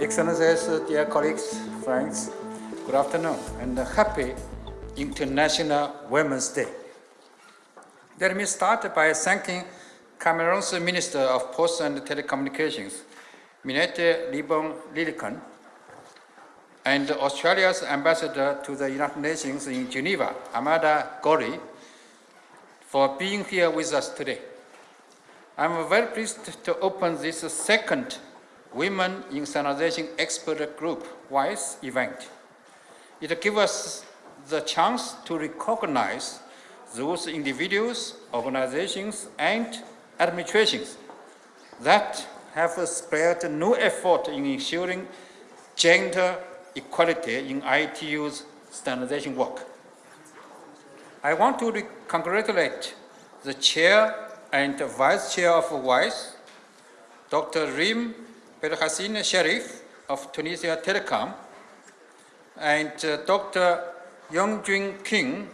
Excellencies, dear colleagues, friends, good afternoon and happy International Women's Day. Let me start by thanking Cameroon's Minister of Posts and Telecommunications, Minette Libon Lilikan, and Australia's Ambassador to the United Nations in Geneva, Amanda Gorely, for being here with us today. I'm very pleased to open this second Women in Standardization Expert Group WISE event. It gives us the chance to recognize those individuals, organizations, and administrations that have spared no effort in ensuring gender equality in ITU's standardization work. I want to congratulate the chair and vice chair of WISE, Dr. Rim Belhassine-Cherif of Tunisia Telecom, and uh, Dr. Youngjun Kim,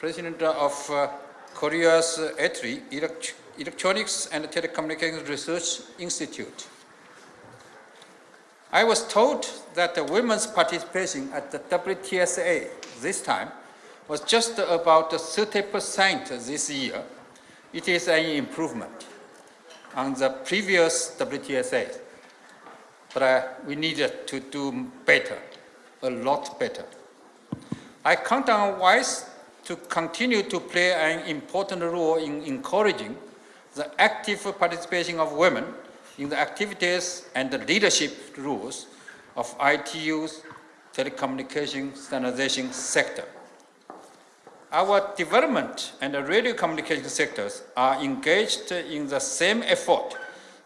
President of uh, Korea's ETRI, Elect Electronics and Telecommunications Research Institute. I was told that the women's participation at the WTSA this time was just about 30% this year. It is an improvement on the previous WTSA but uh, we needed to do better, a lot better. I count on WISE to continue to play an important role in encouraging the active participation of women in the activities and the leadership roles of ITU's telecommunication standardization sector. Our development and radio communication sectors are engaged in the same effort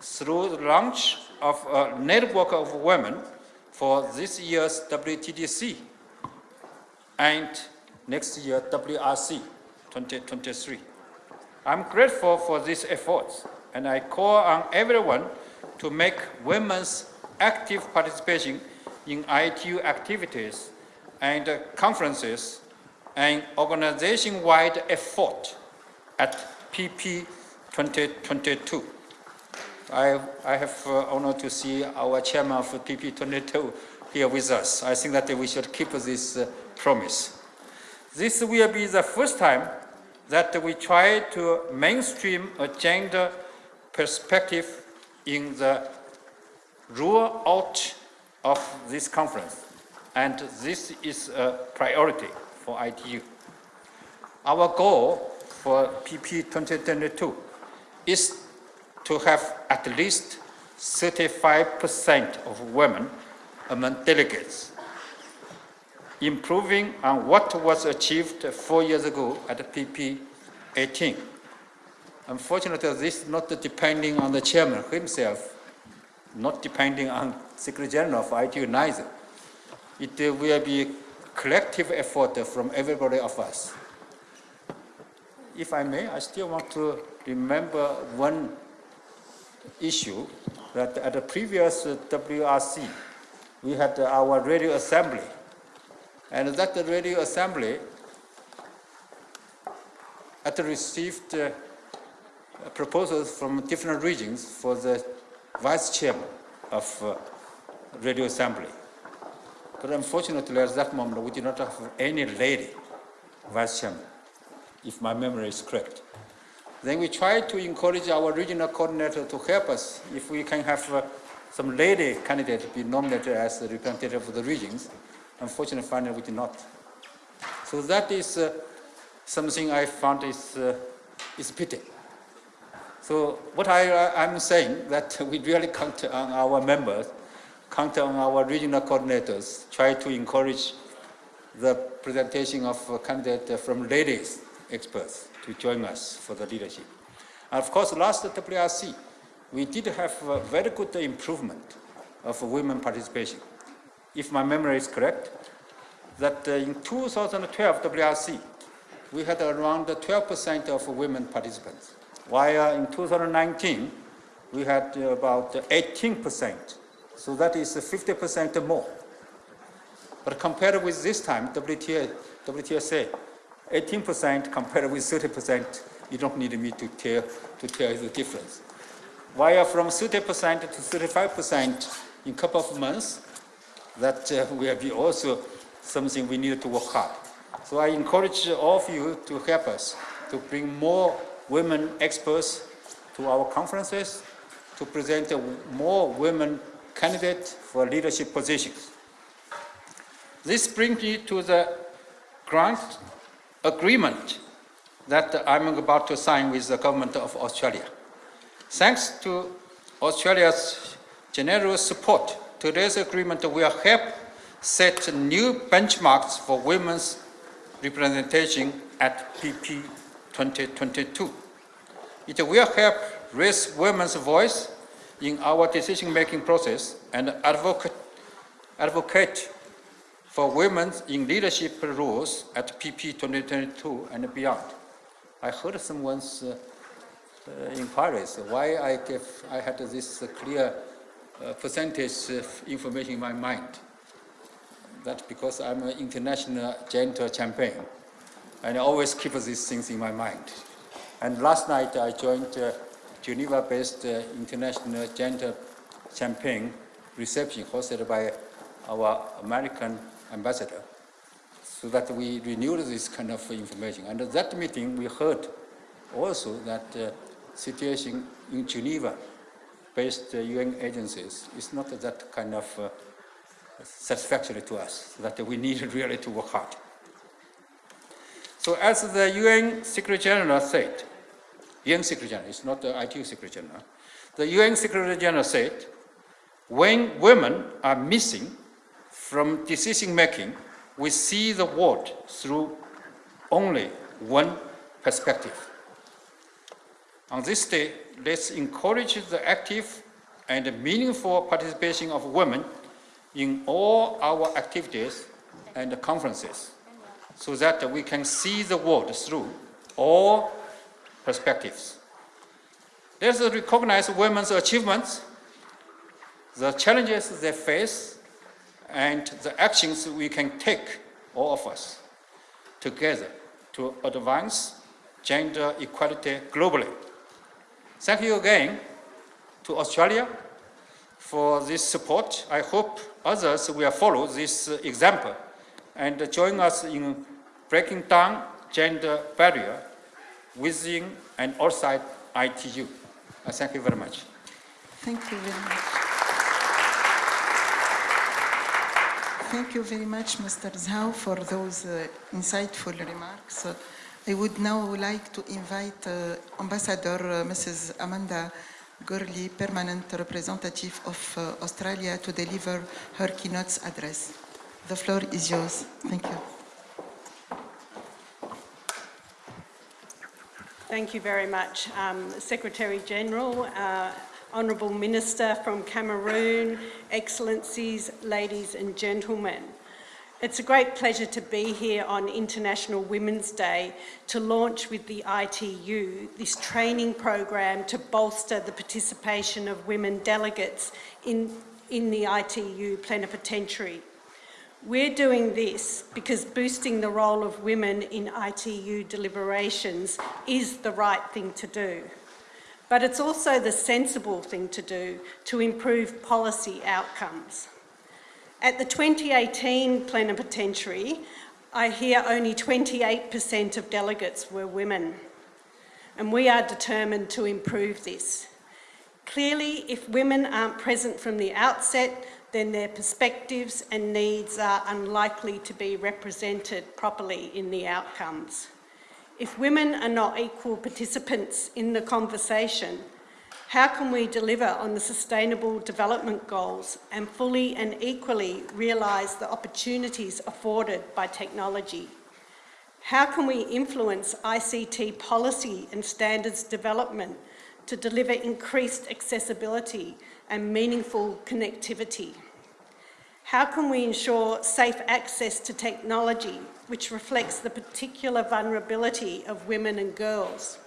through the launch of a network of women for this year's WTDC and next year WRC 2023. I'm grateful for these efforts and I call on everyone to make women's active participation in ITU activities and conferences an organization-wide effort at PP 2022. I, I have uh, honor to see our chairman of PP22 here with us. I think that we should keep this uh, promise. This will be the first time that we try to mainstream a gender perspective in the rule out of this conference. And this is a priority for ITU. Our goal for PP 2022 is to have at least 35% of women among delegates, improving on what was achieved four years ago at PP 18. Unfortunately, this is not depending on the chairman himself, not depending on Secretary General of ITU neither. It will be collective effort from everybody of us. If I may, I still want to remember one issue that at the previous WRC, we had our radio assembly. And that radio assembly had received uh, proposals from different regions for the vice chairman of uh, radio assembly. But unfortunately, at that moment, we did not have any lady vice chairman, if my memory is correct. Then we tried to encourage our regional coordinator to help us if we can have uh, some lady candidate be nominated as the representative of the regions. Unfortunately, finally, we did not. So that is uh, something I found is, uh, is pity. So what I, I'm saying that we really count on our members, count on our regional coordinators, try to encourage the presentation of a candidate from ladies experts to join us for the leadership. And of course, last WRC, we did have a very good improvement of women participation. If my memory is correct, that uh, in 2012 WRC, we had around 12% of women participants, while in 2019, we had about 18%. So that is 50% more. But compared with this time, WTA, WTSA, 18% compared with 30% You don't need me to tell, to tell you the difference. While from 30% to 35% in a couple of months, that uh, will be also something we need to work hard. So I encourage all of you to help us to bring more women experts to our conferences, to present more women candidates for leadership positions. This brings me to the grant agreement that I'm about to sign with the government of Australia. Thanks to Australia's generous support, today's agreement will help set new benchmarks for women's representation at PP 2022. It will help raise women's voice in our decision-making process and advocate, advocate for women in leadership roles at PP 2022 and beyond. I heard someone's uh, uh, inquiries why I, gave, I had this clear uh, percentage of information in my mind. That's because I'm an international gender champion and I always keep these things in my mind. And last night I joined uh, Geneva-based uh, international gender campaign reception hosted by our American ambassador so that we renewed this kind of information. And at that meeting, we heard also that uh, situation in Geneva based uh, UN agencies is not that kind of uh, satisfactory to us, that we need really to work hard. So as the UN Secretary General said, UN Secretary General, it's not the ITU Secretary General, the UN Secretary General said, when women are missing from decision making, we see the world through only one perspective. On this day, let's encourage the active and meaningful participation of women in all our activities and conferences so that we can see the world through all perspectives. Let's recognize women's achievements, the challenges they face, and the actions we can take, all of us, together to advance gender equality globally. Thank you again to Australia for this support. I hope others will follow this example and join us in breaking down gender barrier within and outside ITU. Uh, thank you very much. Thank you very much. Thank you very much, Mr. Zhao, for those uh, insightful remarks. Uh, I would now like to invite uh, Ambassador uh, Mrs. Amanda Gorely, Permanent Representative of uh, Australia, to deliver her keynote address. The floor is yours. Thank you. Thank you very much, um, Secretary General, uh, Honourable Minister from Cameroon, Excellencies, ladies and gentlemen. It's a great pleasure to be here on International Women's Day to launch with the ITU this training program to bolster the participation of women delegates in, in the ITU plenipotentiary. We're doing this because boosting the role of women in ITU deliberations is the right thing to do. But it's also the sensible thing to do to improve policy outcomes. At the 2018 plenipotentiary, I hear only 28% of delegates were women. And we are determined to improve this. Clearly, if women aren't present from the outset, then their perspectives and needs are unlikely to be represented properly in the outcomes. If women are not equal participants in the conversation, how can we deliver on the Sustainable Development Goals and fully and equally realise the opportunities afforded by technology? How can we influence ICT policy and standards development to deliver increased accessibility and meaningful connectivity? How can we ensure safe access to technology which reflects the particular vulnerability of women and girls?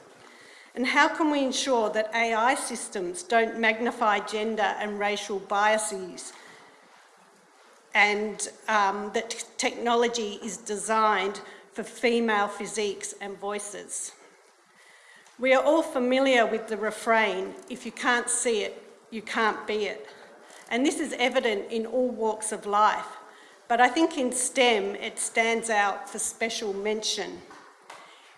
And how can we ensure that AI systems don't magnify gender and racial biases and um, that technology is designed for female physiques and voices? We are all familiar with the refrain, if you can't see it, you can't be it. And this is evident in all walks of life. But I think in STEM, it stands out for special mention.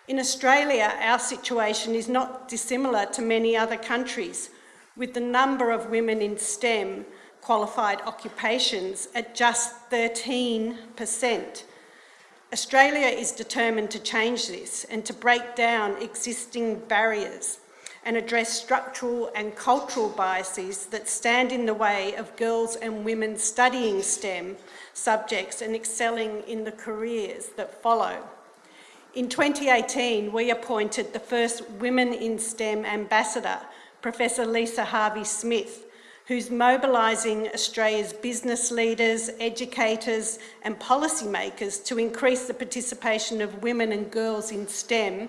In Australia, our situation is not dissimilar to many other countries, with the number of women in STEM qualified occupations at just 13%. Australia is determined to change this and to break down existing barriers and address structural and cultural biases that stand in the way of girls and women studying STEM subjects and excelling in the careers that follow. In 2018, we appointed the first Women in STEM ambassador, Professor Lisa Harvey-Smith, who's mobilising Australia's business leaders, educators and policymakers to increase the participation of women and girls in STEM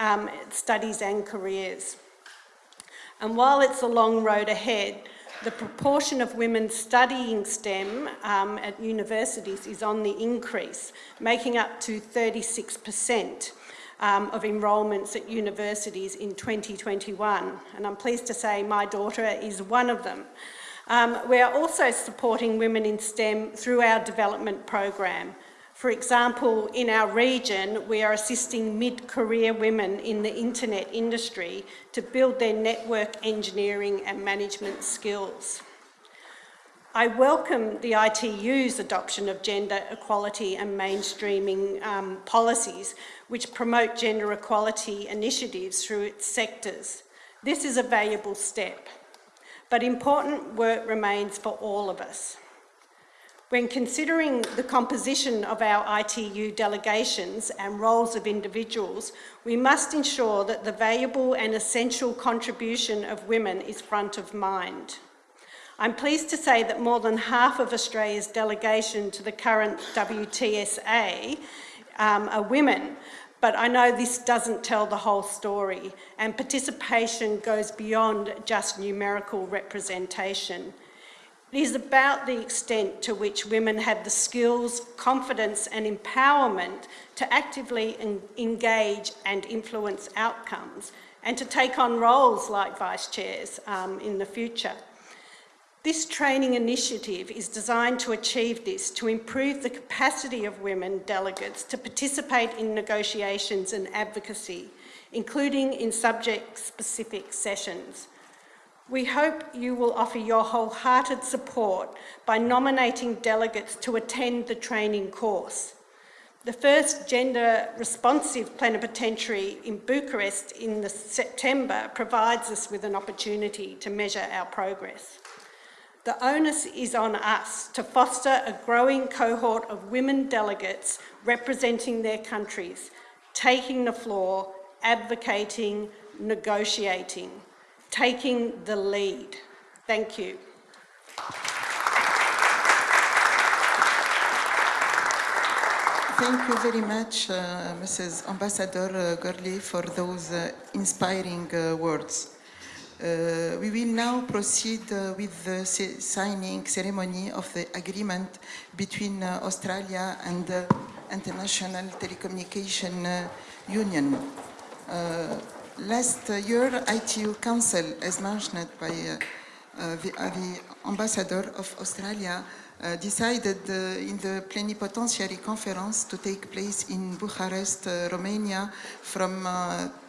um, studies and careers. And while it's a long road ahead, the proportion of women studying STEM um, at universities is on the increase, making up to 36% um, of enrolments at universities in 2021. And I'm pleased to say my daughter is one of them. Um, we are also supporting women in STEM through our development program. For example, in our region, we are assisting mid-career women in the internet industry to build their network engineering and management skills. I welcome the ITU's adoption of gender equality and mainstreaming um, policies which promote gender equality initiatives through its sectors. This is a valuable step, but important work remains for all of us. When considering the composition of our ITU delegations and roles of individuals, we must ensure that the valuable and essential contribution of women is front of mind. I'm pleased to say that more than half of Australia's delegation to the current WTSA um, are women, but I know this doesn't tell the whole story and participation goes beyond just numerical representation. It is about the extent to which women have the skills, confidence and empowerment to actively engage and influence outcomes and to take on roles like vice chairs um, in the future. This training initiative is designed to achieve this, to improve the capacity of women delegates to participate in negotiations and advocacy, including in subject-specific sessions. We hope you will offer your wholehearted support by nominating delegates to attend the training course. The first gender responsive plenipotentiary in Bucharest in September provides us with an opportunity to measure our progress. The onus is on us to foster a growing cohort of women delegates representing their countries, taking the floor, advocating, negotiating taking the lead. Thank you. Thank you very much, uh, Mrs. Ambassador uh, Gorely, for those uh, inspiring uh, words. Uh, we will now proceed uh, with the signing ceremony of the agreement between Australia and the International Telecommunication Union. Last year, ITU Council, as mentioned by uh, uh, the, uh, the, Ambassador of Australia, uh, decided uh, in the plenipotentiary conference to take place in Bucharest, uh, Romania from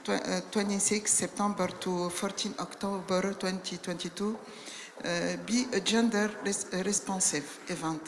tw 26 September to 14 October 2022 be a gender res responsive event.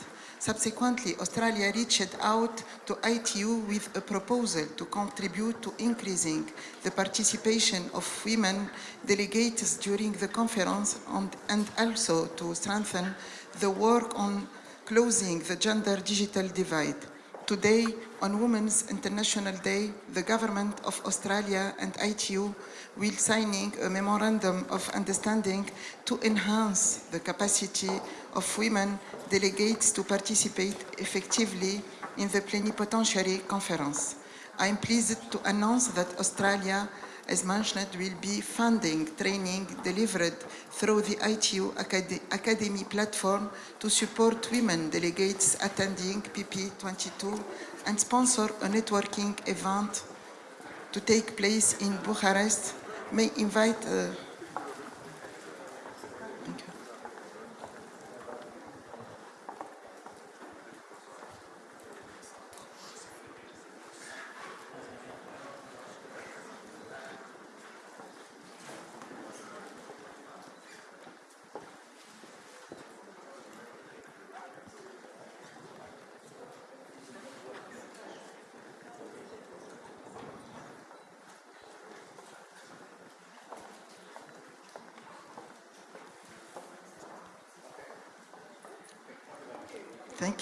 Subsequently, Australia reached out to ITU with a proposal to contribute to increasing the participation of women delegates during the conference and, also to strengthen the work on closing the gender digital divide. Today, on Women's International Day, the Government of Australia and ITU will signing a memorandum of understanding to enhance the capacity of women delegates to participate effectively in the plenipotentiary conference. I am pleased to announce that Australia, as mentioned, will be funding training delivered through the ITU Acad Academy platform to support women delegates attending PP22 and sponsor a networking event to take place in Bucharest. May invite. Uh,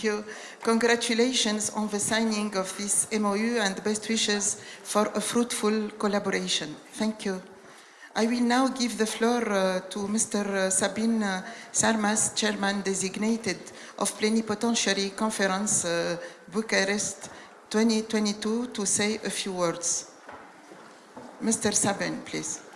Thank you. Congratulations on the signing of this MOU and best wishes for a fruitful collaboration. Thank you. I will now give the floor uh, to Mr. Sabin uh, Sarmas, Chairman designated of Plenipotentiary Conference uh, Bucharest 2022 to say a few words. Mr. Sabin, please.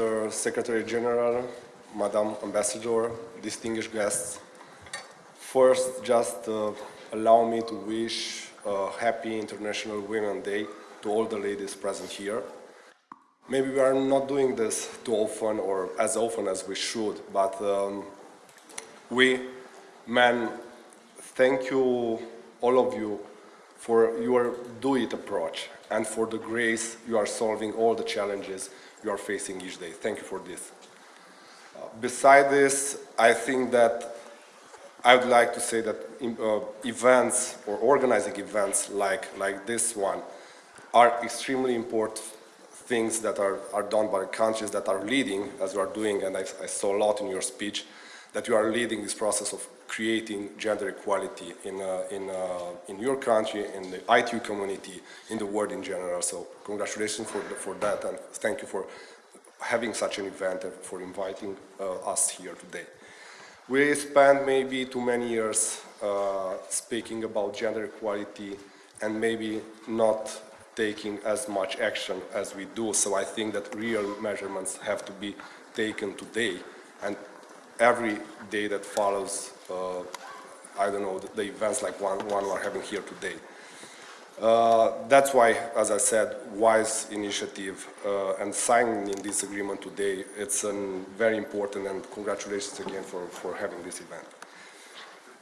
Mr. Secretary General, Madam Ambassador, distinguished guests, first just uh, allow me to wish a happy International Women's Day to all the ladies present here. Maybe we are not doing this too often or as often as we should, but um, we men thank you, all of you, for your do-it approach and for the grace you are solving all the challenges you are facing each day. Thank you for this. Uh, beside this, I think that I would like to say that uh, events or organizing events like, like this one are extremely important things that are, are done by countries that are leading, as you are doing, and I, I saw a lot in your speech, that you are leading this process of creating gender equality in, uh, in, uh, in your country, in the ITU community, in the world in general. So congratulations for, the, for that and thank you for having such an event and for inviting uh, us here today. We spent maybe too many years uh, speaking about gender equality and maybe not taking as much action as we do. So I think that real measurements have to be taken today and every day that follows, uh, I don't know, the, the, events like one, one we're having here today. Uh, that's why, as I said, WISE initiative uh, and signing this agreement today, it's a very important and congratulations again for, for having this event.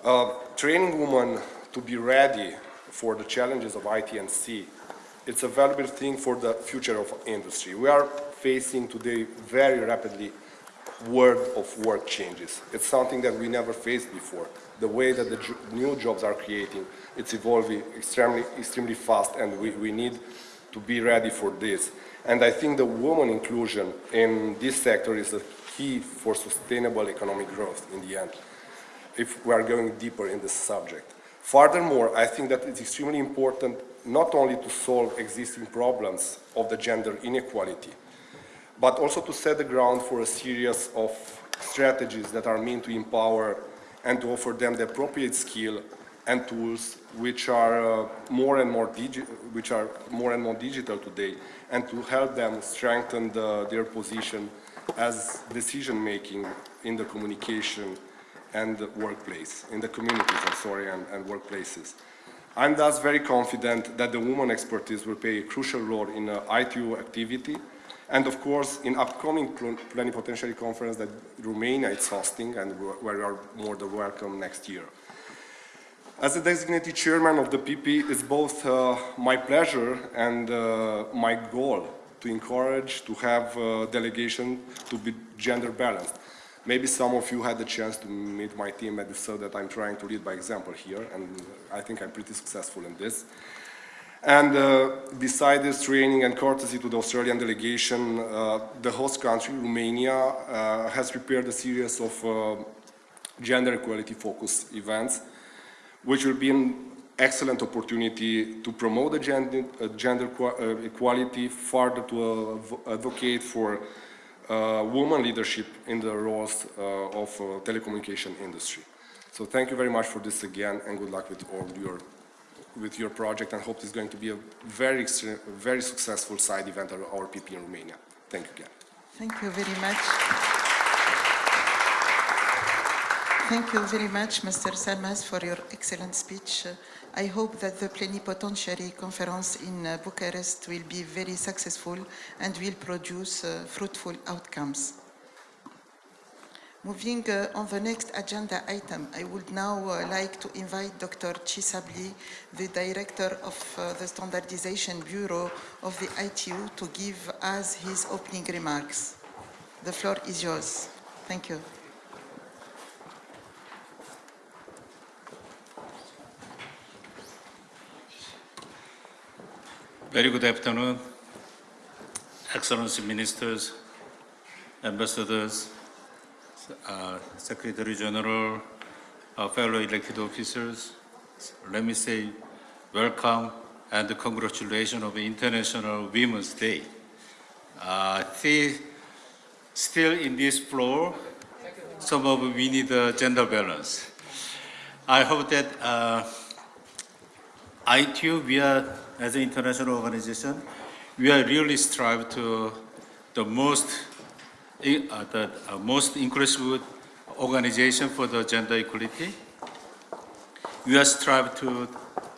Uh, training women to be ready for the challenges of IT and C, it's a valuable thing for the future of industry. We are facing today very rapidly world of work changes. It's something that we never faced before. The way that the new jobs are creating, it's evolving extremely, extremely fast and we, we need to be ready for this. And I think the woman inclusion in this sector is a key for sustainable economic growth in the end, if we are going deeper in this subject. Furthermore, I think that it's extremely important not only to solve existing problems of the gender inequality, but also to set the ground for a series of strategies that are meant to empower and to offer them the appropriate skill and tools which are uh, more and more which are more and more digital today and to help them strengthen the, their position as decision making in the communication and the workplace, in the communities, I'm sorry, and, and workplaces. I'm thus very confident that the woman expertise will play a crucial role in uh, ITU activity and of course, in upcoming plenipotentiary conference that Romania is hosting and where you are more than welcome next year. As a designated chairman of the PP, it's both uh, my pleasure and uh, my goal to encourage to have a delegation to be gender balanced. Maybe some of you had the chance to meet my team and so that I'm trying to lead by example here, and I think I'm pretty successful in this. And uh, this training and courtesy to the Australian delegation, uh, the host country, Romania, uh, has prepared a series of uh, gender equality focused events, which will be an excellent opportunity to promote the gender, uh, gender uh, equality, further to advocate for women leadership in the roles of telecommunication industry. So thank you very much for this again, and good luck with all your with your project and hope it's going to be a very, very successful side event of our PP in Romania. Thank you again. Thank you very much. Thank you very much, Mr. Sarmas, for your excellent speech. I hope that the Plenipotentiary Conference in Bucharest will be very successful and will produce uh, fruitful outcomes. Moving uh, on the next agenda item, I would now uh, like to invite Dr. Chaesub Lee, the Director of uh, the Standardization Bureau of the ITU, to give us his opening remarks. The floor is yours. Thank you. Very good afternoon, Excellency Ministers, Ambassadors, uh, Secretary General, uh, fellow elected officers. Let me say welcome and congratulations of International Women's Day. Uh, still in this floor, some of we need a gender balance. I hope that uh, ITU, we are, as an international organization, we are really strive to the most, the uh, most inclusive organization for the gender equality. We are strive to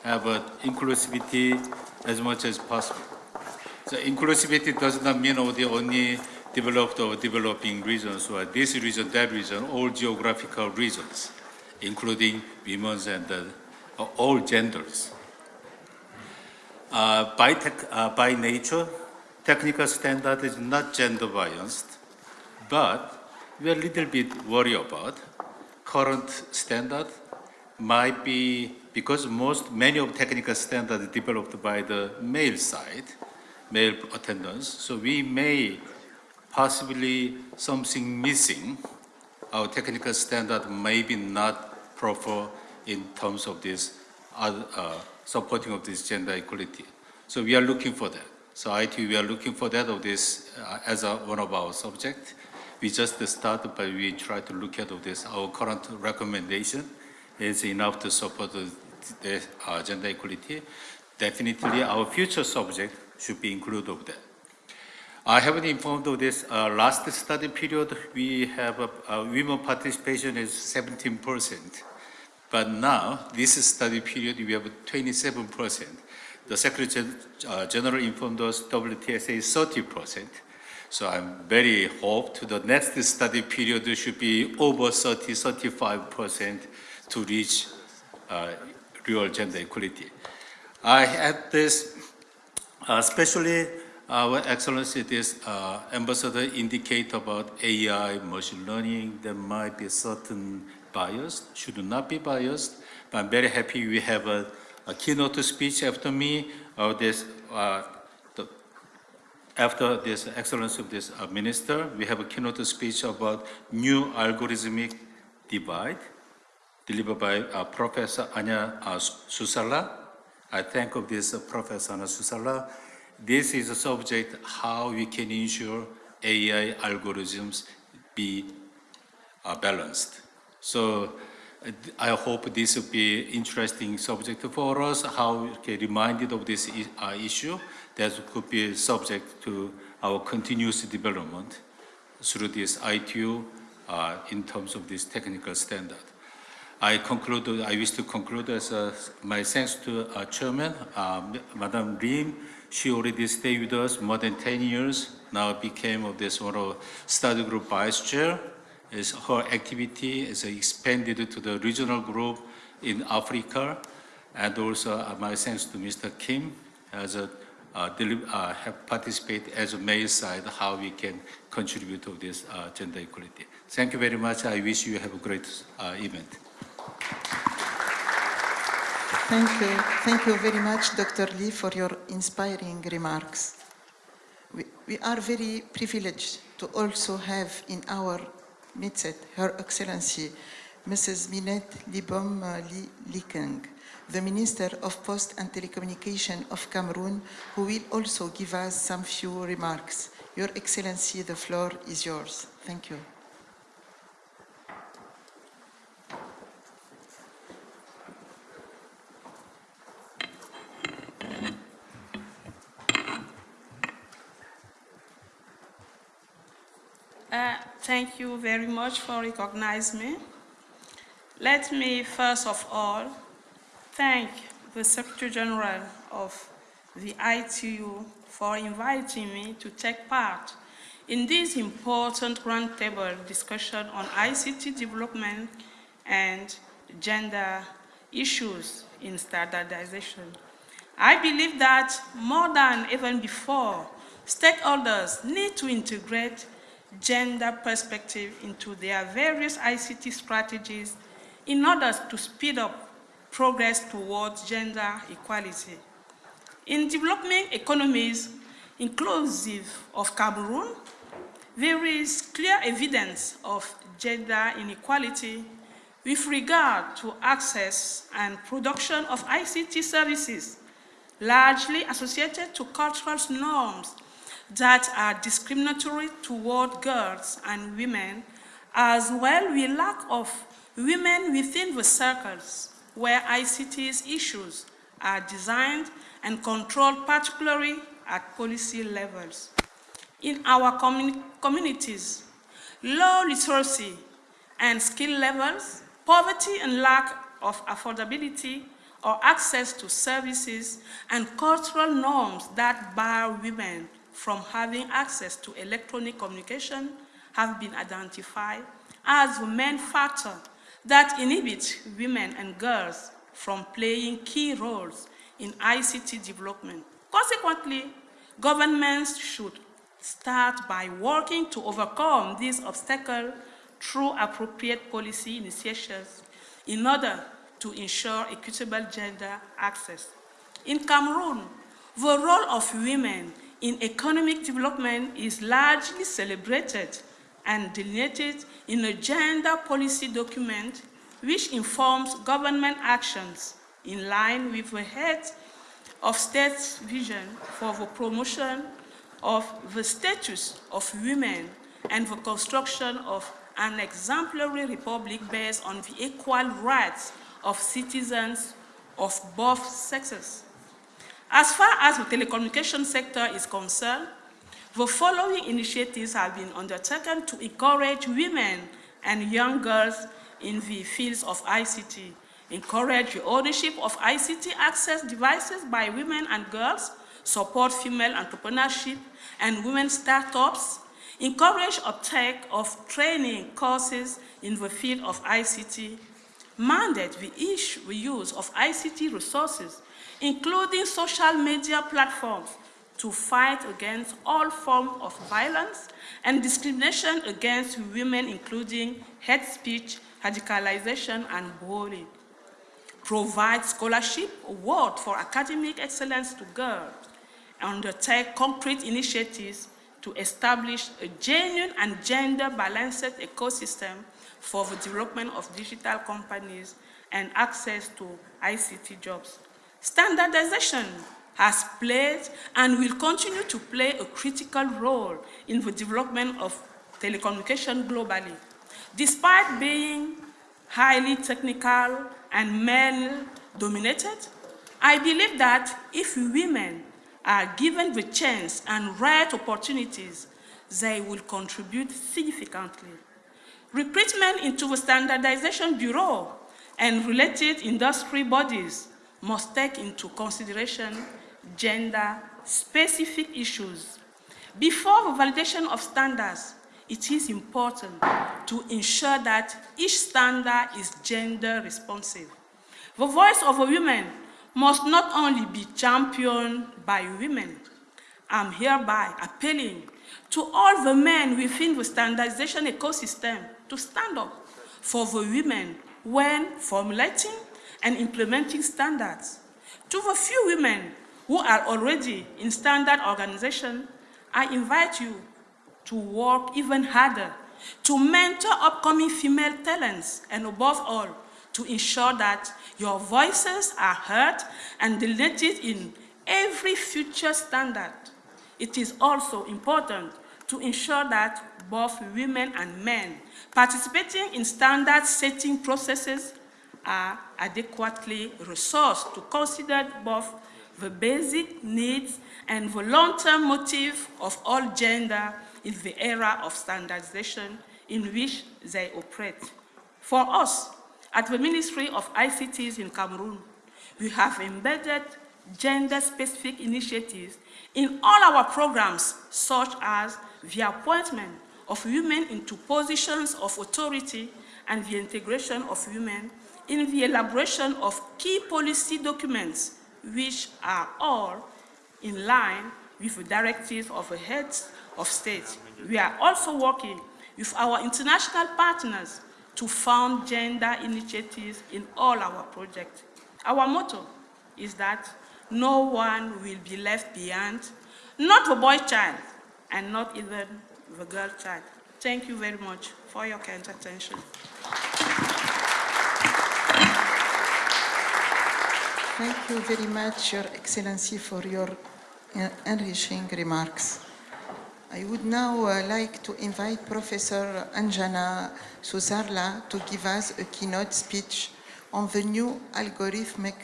have uh, inclusivity as much as possible. So inclusivity does not mean only, only developed or developing regions or this region, that region, all geographical regions, including women's and uh, all genders. Uh, by, tech, uh, by nature, technical standard is not gender biased, but we are a little bit worried about current standard might be because most many of technical standards developed by the male side, male attendants. So we may possibly something missing. Our technical standard may be not proper in terms of this other, uh, supporting of this gender equality. So we are looking for that. So IT, we are looking for that of this uh, as a, one of our subject. We just started, but we try to look at this. Our current recommendation is enough to support the, uh, gender equality. Definitely, our future subject should be included of that. I haven't informed of this. Uh, last study period, we have a, a women participation is 17 percent. But now, this study period, we have 27%. The Secretary uh, General informed us WTSA is 30%. So I'm very hope to the next study period should be over 30, 35% to reach uh, real gender equality. I had this, uh, especially our Excellency, this uh, ambassador indicate about AI, machine learning, there might be certain bias, should not be biased. But I'm very happy we have a, a keynote speech after me of this, uh, after this excellence of this uh, minister, we have a keynote speech about new algorithmic divide delivered by uh, Professor Anya uh, Susala. I thank of this uh, Professor Anya Susala. This is a subject how we can ensure AI algorithms be uh, balanced. So uh, I hope this will be interesting subject for us, how get reminded of this issue that could be subject to our continuous development through this ITU uh, in terms of this technical standard. I conclude, I wish to conclude as uh, my thanks to uh, Chairman, uh, Madam Lim. She already stayed with us more than 10 years, now became of this one of study group vice chair is her activity is expanded to the regional group in Africa, and also uh, my thanks to Mr. Kim as a have participated as a male side how we can contribute to this uh, gender equality. Thank you very much. I wish you have a great uh, event. Thank you. Thank you very much, Dr. Lee, for your inspiring remarks. We, we are very privileged to also have in our midst Her Excellency Mrs. Minette Libom Li Likeng, the Minister of Post and Telecommunication of Cameroon, who will also give us some few remarks. Your Excellency, the floor is yours. Thank you. Uh, thank you very much for recognizing me. Let me first of all thank the Secretary General of the ITU for inviting me to take part in this important roundtable discussion on ICT development and gender issues in standardization. I believe that more than even before, stakeholders need to integrate gender perspective into their various ICT strategies in order to speed up progress towards gender equality. In developing economies inclusive of Cameroon, there is clear evidence of gender inequality with regard to access and production of ICT services, largely associated to cultural norms that are discriminatory toward girls and women, as well with lack of women within the circles where ICT's issues are designed and controlled, particularly at policy levels. In our communi communities, low literacy and skill levels, poverty and lack of affordability or access to services and cultural norms that bar women from having access to electronic communication have been identified as the main factor that inhibit women and girls from playing key roles in ICT development. Consequently, governments should start by working to overcome these obstacles through appropriate policy initiatives in order to ensure equitable gender access. In Cameroon, the role of women in economic development is largely celebrated and delineated in a gender policy document which informs government actions in line with the head of state's vision for the promotion of the status of women and the construction of an exemplary republic based on the equal rights of citizens of both sexes. As far as the telecommunication sector is concerned, the following initiatives have been undertaken to encourage women and young girls in the fields of ICT, encourage the ownership of ICT access devices by women and girls, support female entrepreneurship and women startups, encourage uptake of training courses in the field of ICT, mandate the, use of ICT resources, including social media platforms, to fight against all forms of violence and discrimination against women, including hate speech, radicalization, and bullying. Provide scholarship award for academic excellence to girls. Undertake concrete initiatives to establish a genuine and gender-balanced ecosystem for the development of digital companies and access to ICT jobs. Standardization has played and will continue to play a critical role in the development of telecommunication globally. Despite being highly technical and male-dominated, I believe that if women are given the chance and right opportunities, they will contribute significantly. Recruitment into the Standardization Bureau and related industry bodies must take into consideration gender-specific issues. Before the validation of standards, it is important to ensure that each standard is gender responsive. The voice of a woman must not only be championed by women. I'm hereby appealing to all the men within the standardization ecosystem to stand up for the women when formulating and implementing standards. To the few women who are already in standard organization, I invite you to work even harder to mentor upcoming female talents and above all, to ensure that your voices are heard and deleted in every future standard. It is also important to ensure that both women and men participating in standard setting processes are adequately resourced to consider both the basic needs and the long-term motive of all gender in the era of standardization in which they operate. For us, At the Ministry of ICTs in Cameroon, we have embedded gender-specific initiatives in all our programs, such as the appointment of women into positions of authority and the integration of women in the elaboration of key policy documents, which are all in line with the directives of the heads of state. We are also working with our international partners to fund gender initiatives in all our projects. Our motto is that no one will be left behind, not the boy child, and not even the girl child. Thank you very much for your kind attention. Thank you very much, Your Excellency, for your uh, enriching remarks. I would now uh, like to invite Professor Anjana Susarla to give us a keynote speech on the new algorithmic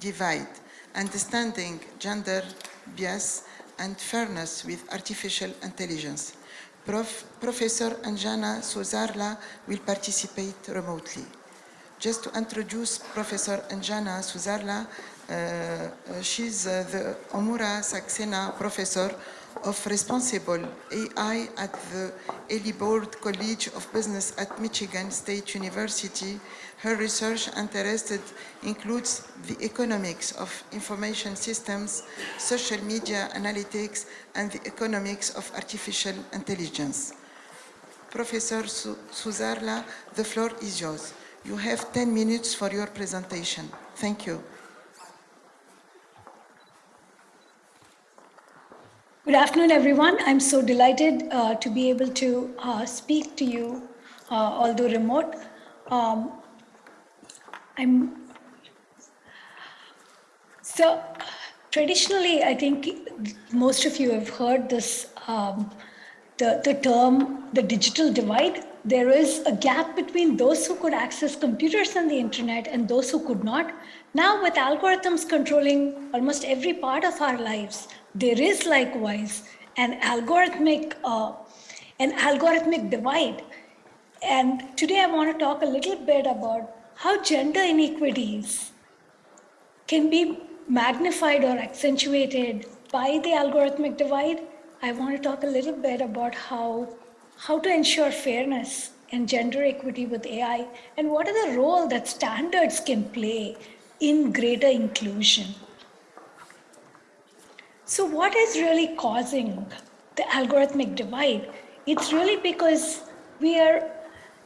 divide, understanding gender bias and fairness with artificial intelligence. Prof, Professor Anjana Susarla will participate remotely. Just to introduce Professor Anjana Susarla, uh, uh, she's uh, the Omura Saxena Professor of Responsible AI at the Eli Broad College of Business at Michigan State University. Her research interested includes the economics of information systems, social media analytics, and the economics of artificial intelligence. Professor Su Susarla, the floor is yours. You have 10 minutes for your presentation. Thank you. Good afternoon, everyone. I'm so delighted uh, to be able to uh, speak to you, uh, although remote. Um, I'm so traditionally, I think most of you have heard this um, the, the term the digital divide. There is a gap between those who could access computers and the internet and those who could not. Now, with algorithms controlling almost every part of our lives, there is likewise an algorithmic, uh, an algorithmic divide. And today I want to talk a little bit about how gender inequities can be magnified or accentuated by the algorithmic divide. I want to talk a little bit about how, how to ensure fairness and gender equity with AI and what are the role that standards can play in greater inclusion. So what is really causing the algorithmic divide? It's really because we are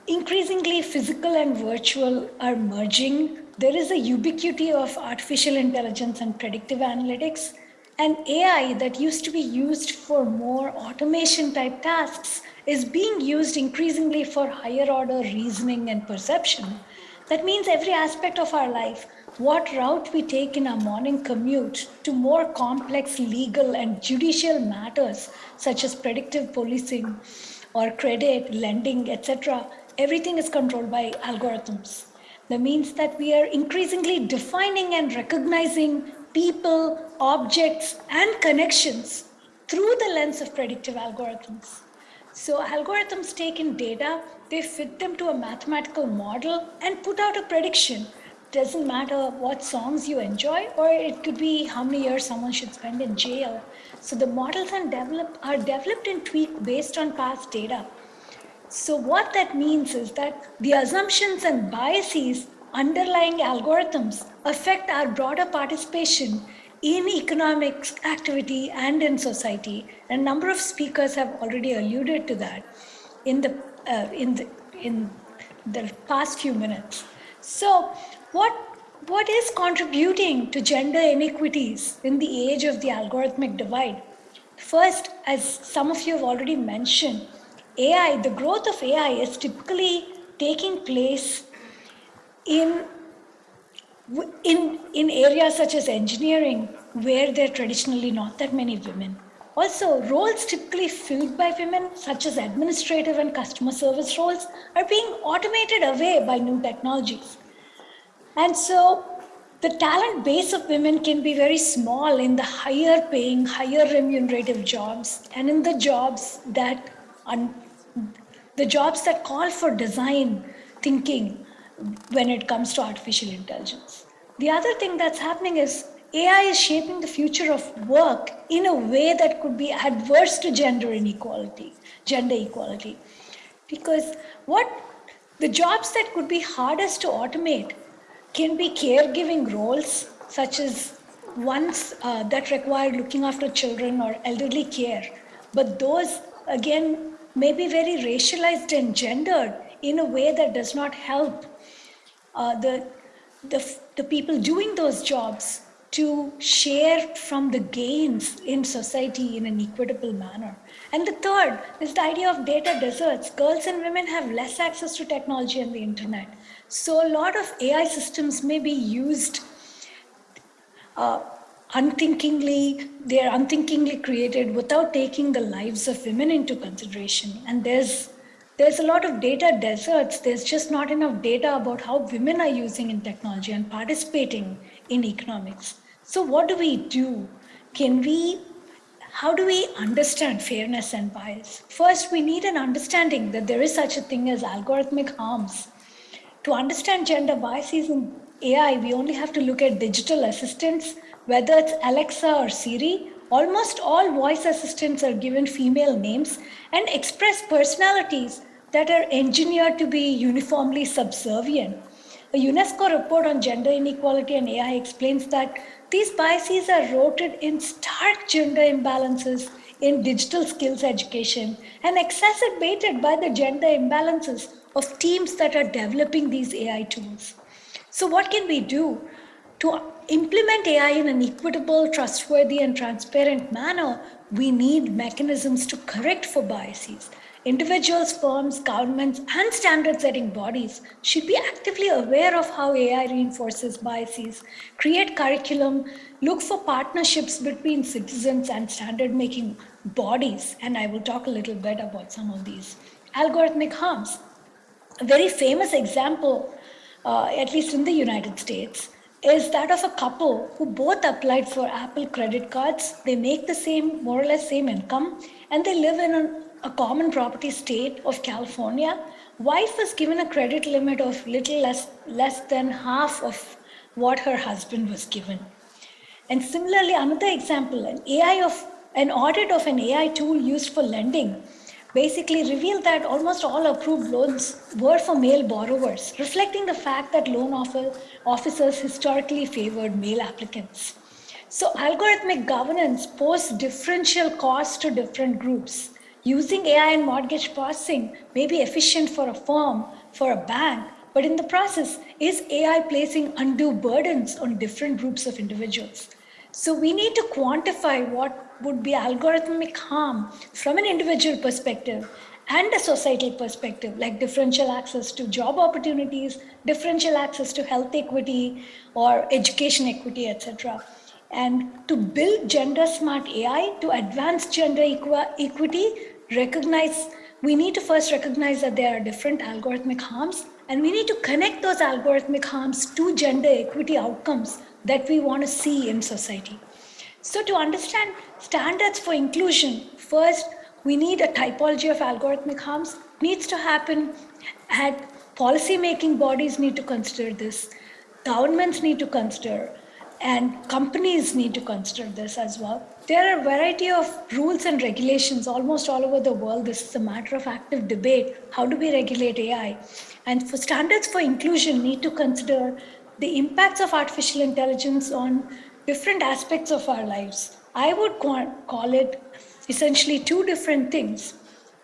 increasingly physical and virtual are merging. There is a ubiquity of artificial intelligence and predictive analytics. And AI that used to be used for more automation type tasks is being used increasingly for higher order reasoning and perception. That means every aspect of our life what route we take in our morning commute to more complex legal and judicial matters such as predictive policing or credit, lending, etc., everything is controlled by algorithms. That means that we are increasingly defining and recognizing people, objects, and connections through the lens of predictive algorithms. So algorithms take in data, they fit them to a mathematical model and put out a prediction doesn't matter what songs you enjoy, or it could be how many years someone should spend in jail. So the models are developed, are developed and tweaked based on past data. So what that means is that the assumptions and biases underlying algorithms affect our broader participation in economic activity and in society. A number of speakers have already alluded to that in the, uh, in the, in the past few minutes. So what, what is contributing to gender inequities in the age of the algorithmic divide? First, as some of you have already mentioned, AI, the growth of AI is typically taking place in, in, in areas such as engineering, where there are traditionally not that many women. Also, roles typically filled by women, such as administrative and customer service roles, are being automated away by new technologies. And so the talent base of women can be very small in the higher paying, higher remunerative jobs and in the jobs that, the jobs that call for design thinking when it comes to artificial intelligence. The other thing that's happening is AI is shaping the future of work in a way that could be adverse to gender inequality, gender equality. Because what the jobs that could be hardest to automate can be caregiving roles, such as ones uh, that require looking after children or elderly care. But those, again, may be very racialized and gendered in a way that does not help uh, the, the, the people doing those jobs to share from the gains in society in an equitable manner. And the third is the idea of data deserts. Girls and women have less access to technology and the internet. So a lot of AI systems may be used uh, unthinkingly, they're unthinkingly created without taking the lives of women into consideration. And there's there's a lot of data deserts. There's just not enough data about how women are using in technology and participating in economics. So what do we do? Can we, how do we understand fairness and bias? First, we need an understanding that there is such a thing as algorithmic harms. To understand gender biases in AI, we only have to look at digital assistants, whether it's Alexa or Siri, almost all voice assistants are given female names and express personalities that are engineered to be uniformly subservient. A UNESCO report on gender inequality and AI explains that these biases are rooted in stark gender imbalances in digital skills education and exacerbated by the gender imbalances of teams that are developing these AI tools. So, what can we do to implement AI in an equitable, trustworthy, and transparent manner? We need mechanisms to correct for biases. Individuals, firms, governments, and standard setting bodies should be actively aware of how AI reinforces biases, create curriculum, look for partnerships between citizens and standard making bodies. And I will talk a little bit about some of these. Algorithmic harms. A very famous example, uh, at least in the United States, is that of a couple who both applied for Apple credit cards. They make the same, more or less same income, and they live in an a common property state of California, wife was given a credit limit of little less, less than half of what her husband was given. And similarly, another example, an AI of an audit of an AI tool used for lending basically revealed that almost all approved loans were for male borrowers, reflecting the fact that loan officers historically favored male applicants. So algorithmic governance poses differential costs to different groups. Using AI and mortgage processing may be efficient for a firm, for a bank, but in the process, is AI placing undue burdens on different groups of individuals? So we need to quantify what would be algorithmic harm from an individual perspective and a societal perspective, like differential access to job opportunities, differential access to health equity or education equity, etc. And to build gender smart AI to advance gender equity, recognize, we need to first recognize that there are different algorithmic harms, and we need to connect those algorithmic harms to gender equity outcomes that we want to see in society. So to understand standards for inclusion, first, we need a typology of algorithmic harms, needs to happen at policy making bodies need to consider this, governments need to consider, and companies need to consider this as well. There are a variety of rules and regulations almost all over the world. This is a matter of active debate. How do we regulate AI? And for standards for inclusion need to consider the impacts of artificial intelligence on different aspects of our lives. I would call it essentially two different things.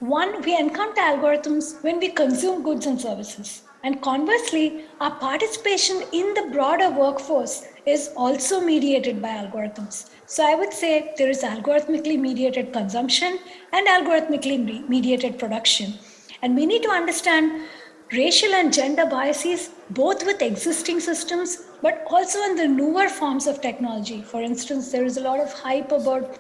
One, we encounter algorithms when we consume goods and services. And conversely, our participation in the broader workforce is also mediated by algorithms. So I would say there is algorithmically mediated consumption and algorithmically mediated production. And we need to understand racial and gender biases both with existing systems but also in the newer forms of technology. For instance, there is a lot of hype about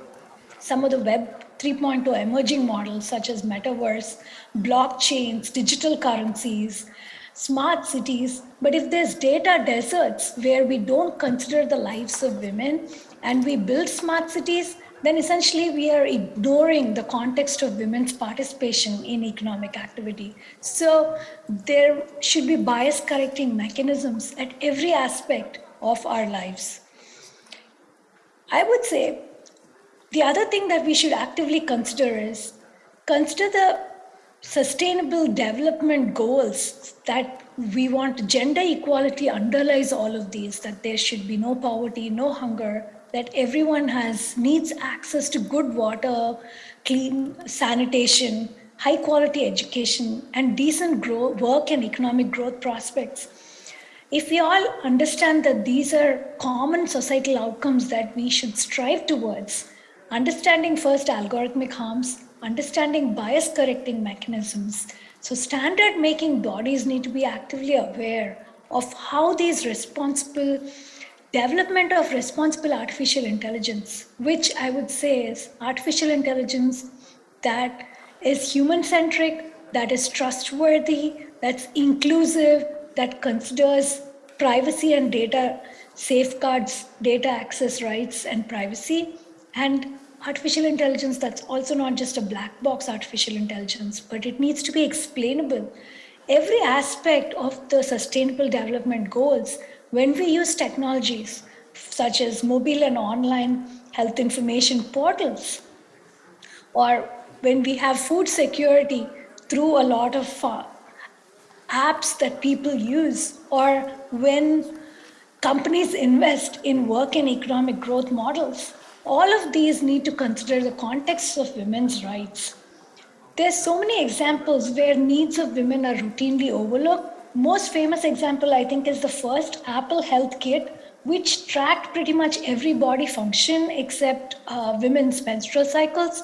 some of the web 3.0 emerging models such as metaverse, blockchains, digital currencies, smart cities. But if there's data deserts where we don't consider the lives of women and we build smart cities, then essentially we are ignoring the context of women's participation in economic activity. So there should be bias correcting mechanisms at every aspect of our lives. I would say the other thing that we should actively consider is consider the sustainable development goals that we want gender equality underlies all of these that there should be no poverty no hunger that everyone has needs access to good water clean sanitation high quality education and decent grow, work and economic growth prospects. If we all understand that these are common societal outcomes that we should strive towards understanding first algorithmic harms understanding bias correcting mechanisms. So standard making bodies need to be actively aware of how these responsible development of responsible artificial intelligence, which I would say is artificial intelligence that is human centric, that is trustworthy, that's inclusive, that considers privacy and data safeguards data access rights and privacy, and artificial intelligence that's also not just a black box artificial intelligence, but it needs to be explainable. Every aspect of the sustainable development goals, when we use technologies such as mobile and online health information portals, or when we have food security through a lot of uh, apps that people use, or when companies invest in work and economic growth models, all of these need to consider the context of women's rights. There's so many examples where needs of women are routinely overlooked. Most famous example, I think, is the first Apple Health Kit, which tracked pretty much every body function except uh, women's menstrual cycles.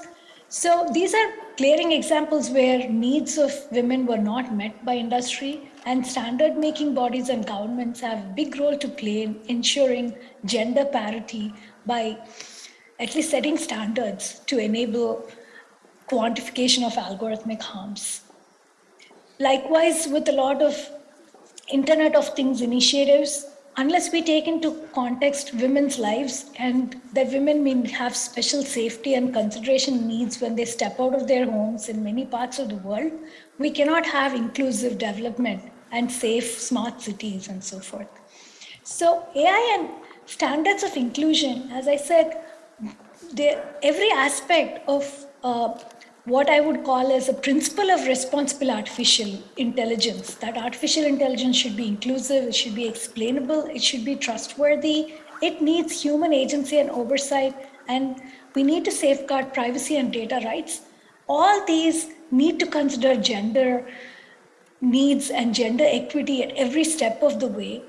So these are glaring examples where needs of women were not met by industry and standard making bodies and governments have a big role to play in ensuring gender parity by at least setting standards to enable quantification of algorithmic harms. Likewise, with a lot of Internet of Things initiatives, unless we take into context women's lives and that women may have special safety and consideration needs when they step out of their homes in many parts of the world, we cannot have inclusive development and safe smart cities and so forth. So AI and standards of inclusion, as I said, every aspect of uh, what I would call as a principle of responsible artificial intelligence, that artificial intelligence should be inclusive, it should be explainable, it should be trustworthy, it needs human agency and oversight, and we need to safeguard privacy and data rights. All these need to consider gender needs and gender equity at every step of the way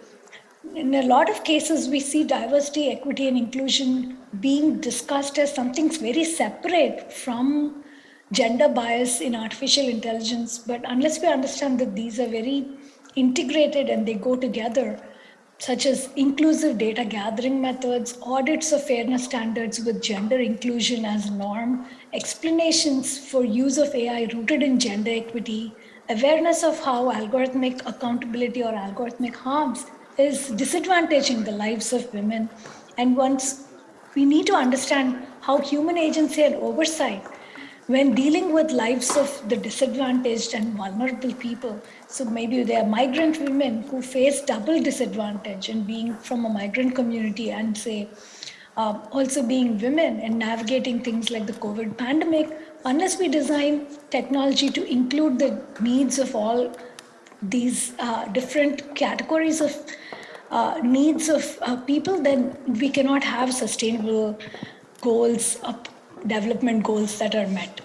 in a lot of cases, we see diversity, equity, and inclusion being discussed as something very separate from gender bias in artificial intelligence. But unless we understand that these are very integrated and they go together, such as inclusive data gathering methods, audits of fairness standards with gender inclusion as norm, explanations for use of AI rooted in gender equity, awareness of how algorithmic accountability or algorithmic harms is disadvantaging the lives of women. And once we need to understand how human agency and oversight when dealing with lives of the disadvantaged and vulnerable people. So maybe they are migrant women who face double disadvantage and being from a migrant community and say, uh, also being women and navigating things like the COVID pandemic, unless we design technology to include the needs of all these uh, different categories of uh, needs of uh, people, then we cannot have sustainable goals, uh, development goals that are met.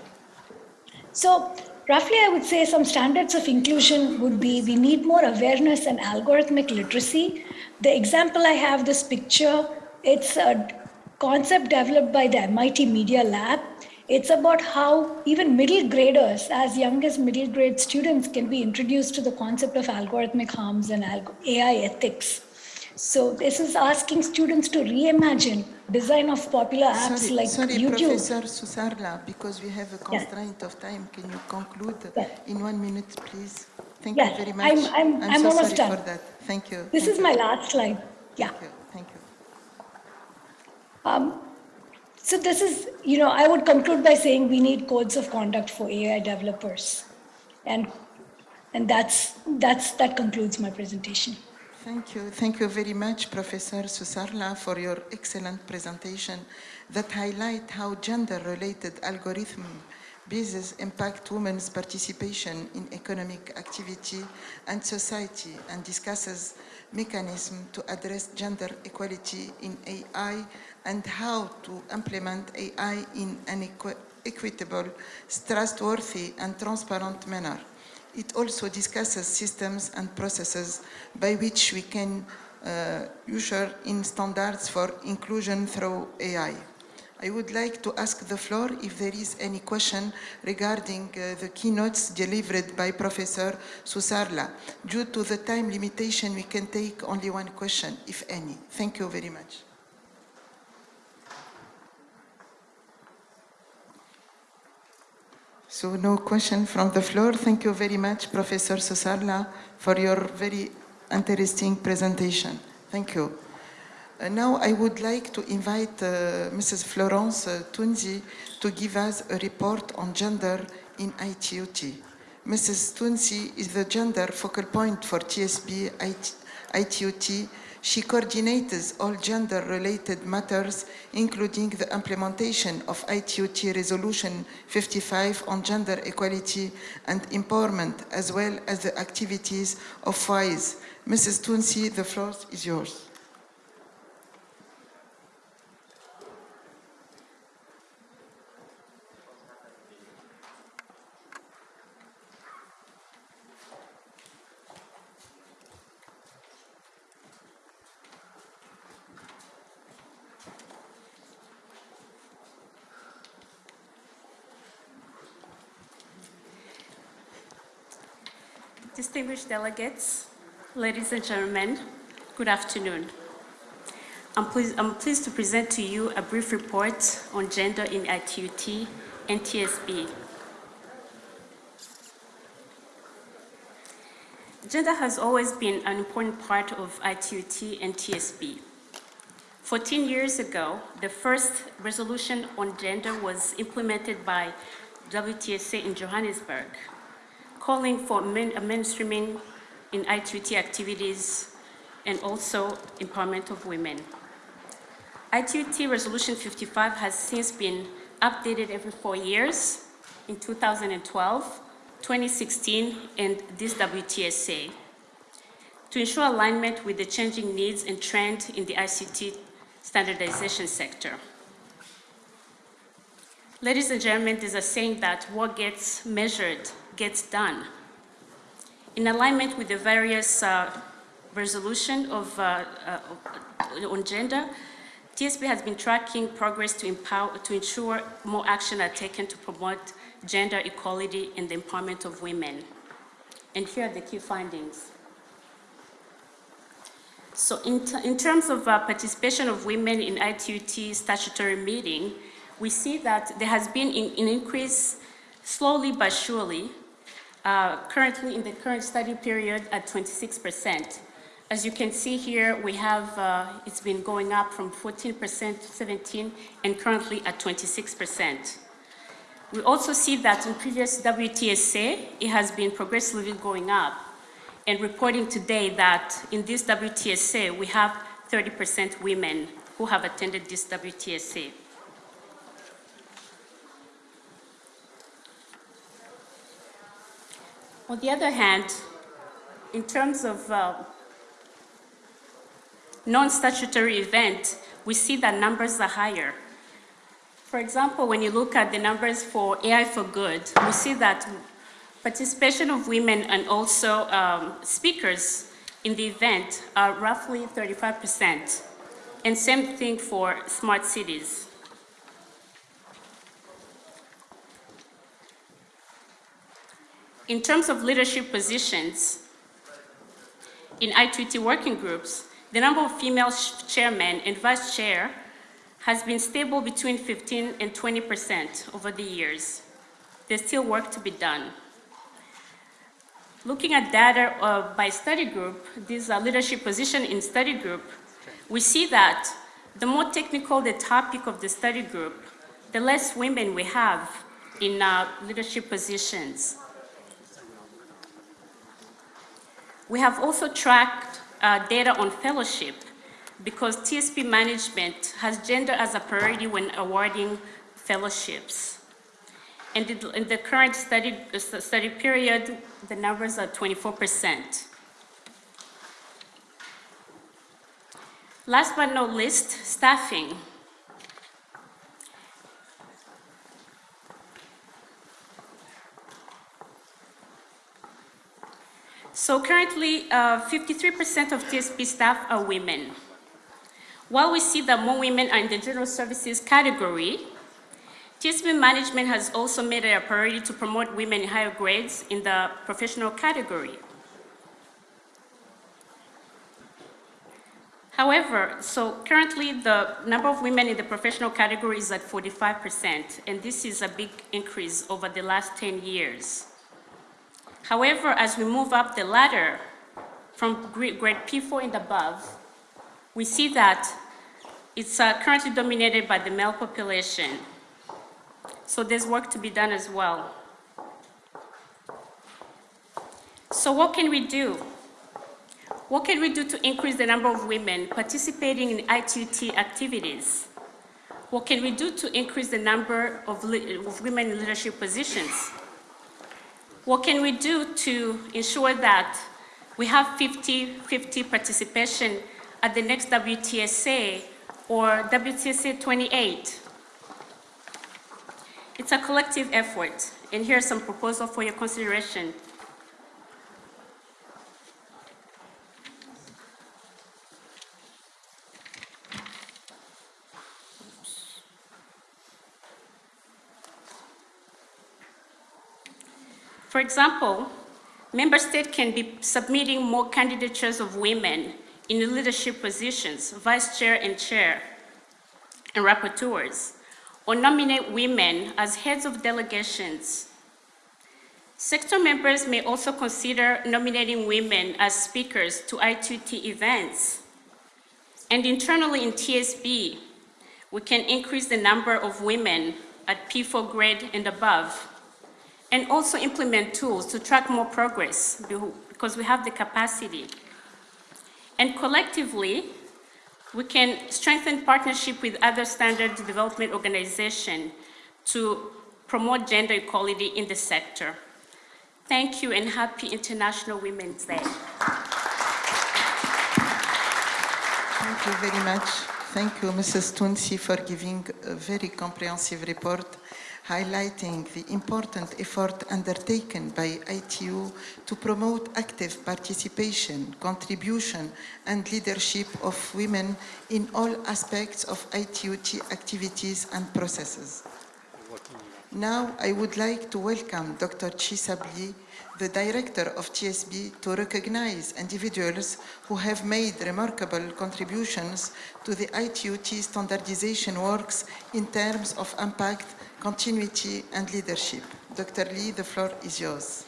So roughly I would say some standards of inclusion would be we need more awareness and algorithmic literacy. The example I have this picture, it's a concept developed by the MIT Media Lab. It's about how even middle graders, as young as middle grade students, can be introduced to the concept of algorithmic harms and AI ethics. So this is asking students to reimagine design of popular apps Sorry, like sorry, YouTube. Professor Susarla, because we have a constraint of time. Can you conclude Yeah. in one minute, please? Thank Yeah, you very much. I'm- I'm- I'm so almost done. for that. Thank you. This Thank is you. my last slide. Yeah. Thank you. Thank you. Um, So this is, you know, I would conclude by saying we need codes of conduct for AI developers. And, and that's, that's, that concludes my presentation. Thank you. Thank you very much, Professor Susarla, for your excellent presentation that highlight how gender-related algorithm bases impact women's participation in economic activity and society and discusses mechanism to address gender equality in AI and how to implement AI in an equi- equitable, trustworthy, and transparent manner. It also discusses systems and processes by which we can uh, usher in standards for inclusion through AI. I would like to ask the floor if there is any question regarding uh, the keynotes delivered by Professor Susarla. Due to the time limitation, we can take only one question, if any. Thank you very much. So no question from the floor. Thank you very much, Professor Susarla, for your very interesting presentation. Thank you. Uh, now I would like to invite uh, Mrs. Florence uh, Tunzi to give us a report on gender in ITUT. Mrs. Tunzi is the gender focal point for TSB IT, ITUT. She coordinates all gender-related matters, including the implementation of ITUT Resolution 55 on gender equality and empowerment, as well as the activities of WISE. Mrs. Tunsi, the floor is yours. Distinguished delegates, ladies and gentlemen, good afternoon. I'm pleased, I'm pleased to present to you a brief report on gender in ITUT and TSB. Gender has always been an important part of ITUT and TSB. 14 years ago, the first resolution on gender was implemented by WTSA in Johannesburg calling for mainstreaming in ITUT activities and also empowerment of women. ITUT Resolution 55 has since been updated every four years in 2012, 2016, and this WTSA to ensure alignment with the changing needs and trend in the ICT standardization sector. Ladies and gentlemen, there's a saying that what gets measured gets done. In alignment with the various uh, resolution of, uh, uh, on gender, TSB has been tracking progress to empower, to ensure more action are taken to promote gender equality and the empowerment of women. And here are the key findings. So in, in terms of uh, participation of women in ITUT statutory meeting, we see that there has been an increase slowly but surely uh, currently in the current study period at 26%. As you can see here, we have, uh, it's been going up from 14% to 17 and currently at 26%. We also see that in previous WTSA, it has been progressively going up and reporting today that in this WTSA, we have 30% women who have attended this WTSA. On the other hand, in terms of uh, non-statutory event, we see that numbers are higher. For example, when you look at the numbers for AI for Good, we see that participation of women and also um, speakers in the event are roughly 35%. And same thing for smart cities. In terms of leadership positions, in ITUT working groups, the number of female chairmen and vice chair has been stable between 15 and 20% over the years. There's still work to be done. Looking at data uh, by study group, these uh, leadership position in study group, we see that the more technical the topic of the study group, the less women we have in uh, leadership positions. We have also tracked uh, data on fellowship because TSB management has gender as a priority when awarding fellowships. And in the current study, uh, study period, the numbers are 24%. Last but not least, staffing. So currently, uh, 53% of TSB staff are women. While we see that more women are in the general services category, TSB management has also made it a priority to promote women in higher grades in the professional category. However, so currently the number of women in the professional category is at 45%, and this is a big increase over the last 10 years. However, as we move up the ladder from grade grade P4 and above, we see that it's uh, currently dominated by the male population. So there's work to be done as well. So what can we do? What can we do to increase the number of women participating in ITUT activities? What can we do to increase the number of, of women in leadership positions? What can we do to ensure that we have 50-50 participation at the next WTSA or WTSA 28? It's a collective effort, and here are some proposals for your consideration. For example, member states can be submitting more candidatures of women in leadership positions, vice chair and chair, and rapporteurs, or nominate women as heads of delegations. Sector members may also consider nominating women as speakers to ITUT events. And internally in TSB, we can increase the number of women at P4 grade and above and also implement tools to track more progress because we have the capacity. And collectively, we can strengthen partnership with other standard development organizations to promote gender equality in the sector. Thank you and happy International Women's Day. Thank you very much. Thank you, Mrs. Tunsi, for giving a very comprehensive report highlighting the important effort undertaken by ITU to promote active participation, contribution, and leadership of women in all aspects of ITUT activities and processes. Now, I would like to welcome Dr. Chaesub Lee, the director of TSB, to recognize individuals who have made remarkable contributions to the ITUT standardization works in terms of impact, continuity, and leadership. Dr. Lee, the floor is yours.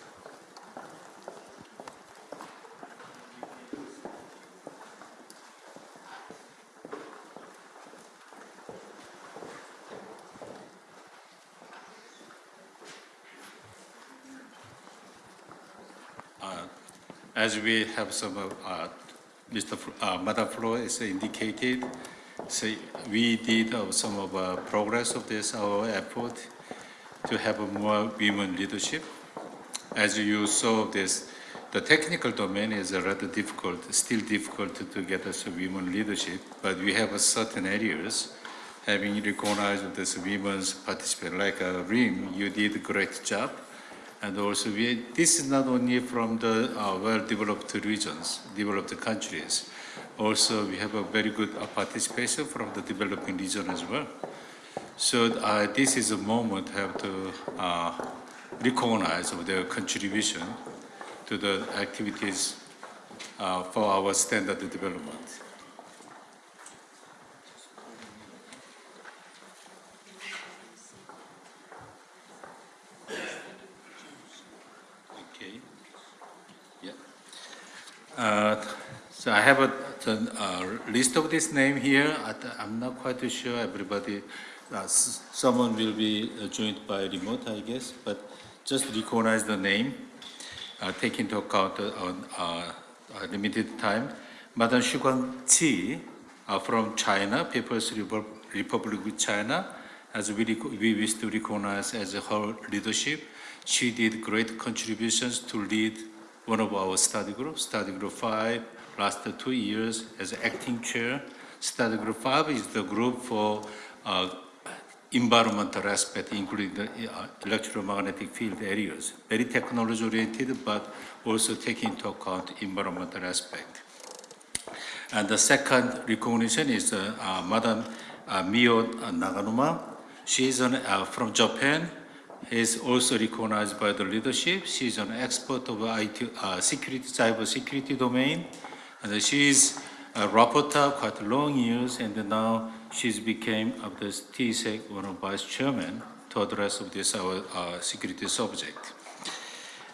As we have some, uh, Mr. Fl- uh, Madam Flores indicated, so we did uh, some of uh, progress of this, our effort to have more women leadership. As you saw this, the technical domain is rather difficult, still difficult to, get us a women leadership, but we have certain areas having recognized this women's participation, like uh, RIM, you did a great job. And also, we, this is not only from the uh, well-developed regions, developed countries. Also, we have a very good uh, participation from the developing region as well. So uh, this is a moment have to uh, recognize their contribution to the activities for our standard development. Okay. Yeah. Uh, So I have a the uh, list of this name here. I, I'm not quite sure everybody, uh, someone will be uh, joined by remote, I guess, but just recognize the name, uh, take into account uh, uh, uh, limited time. Madam Xu Guangqi uh, from China, People's Republic of China, as we, we wish to recognize as her leadership. She did great contributions to lead one of our study groups, study group five, last two years as acting chair. Study group five is the group for uh, environmental aspect, including the uh, electromagnetic field areas. Very technology oriented, but also taking into account environmental aspect. And the second recognition is uh, uh, Madam uh, Miho Naganuma. She is an, uh, from Japan. Is also recognized by the leadership. She is an expert of IT, uh, security, cyber security domain. And she is a rapporteur quite long years, and now she's became of the TSEC one of vice chairman to address of this our uh, security subject.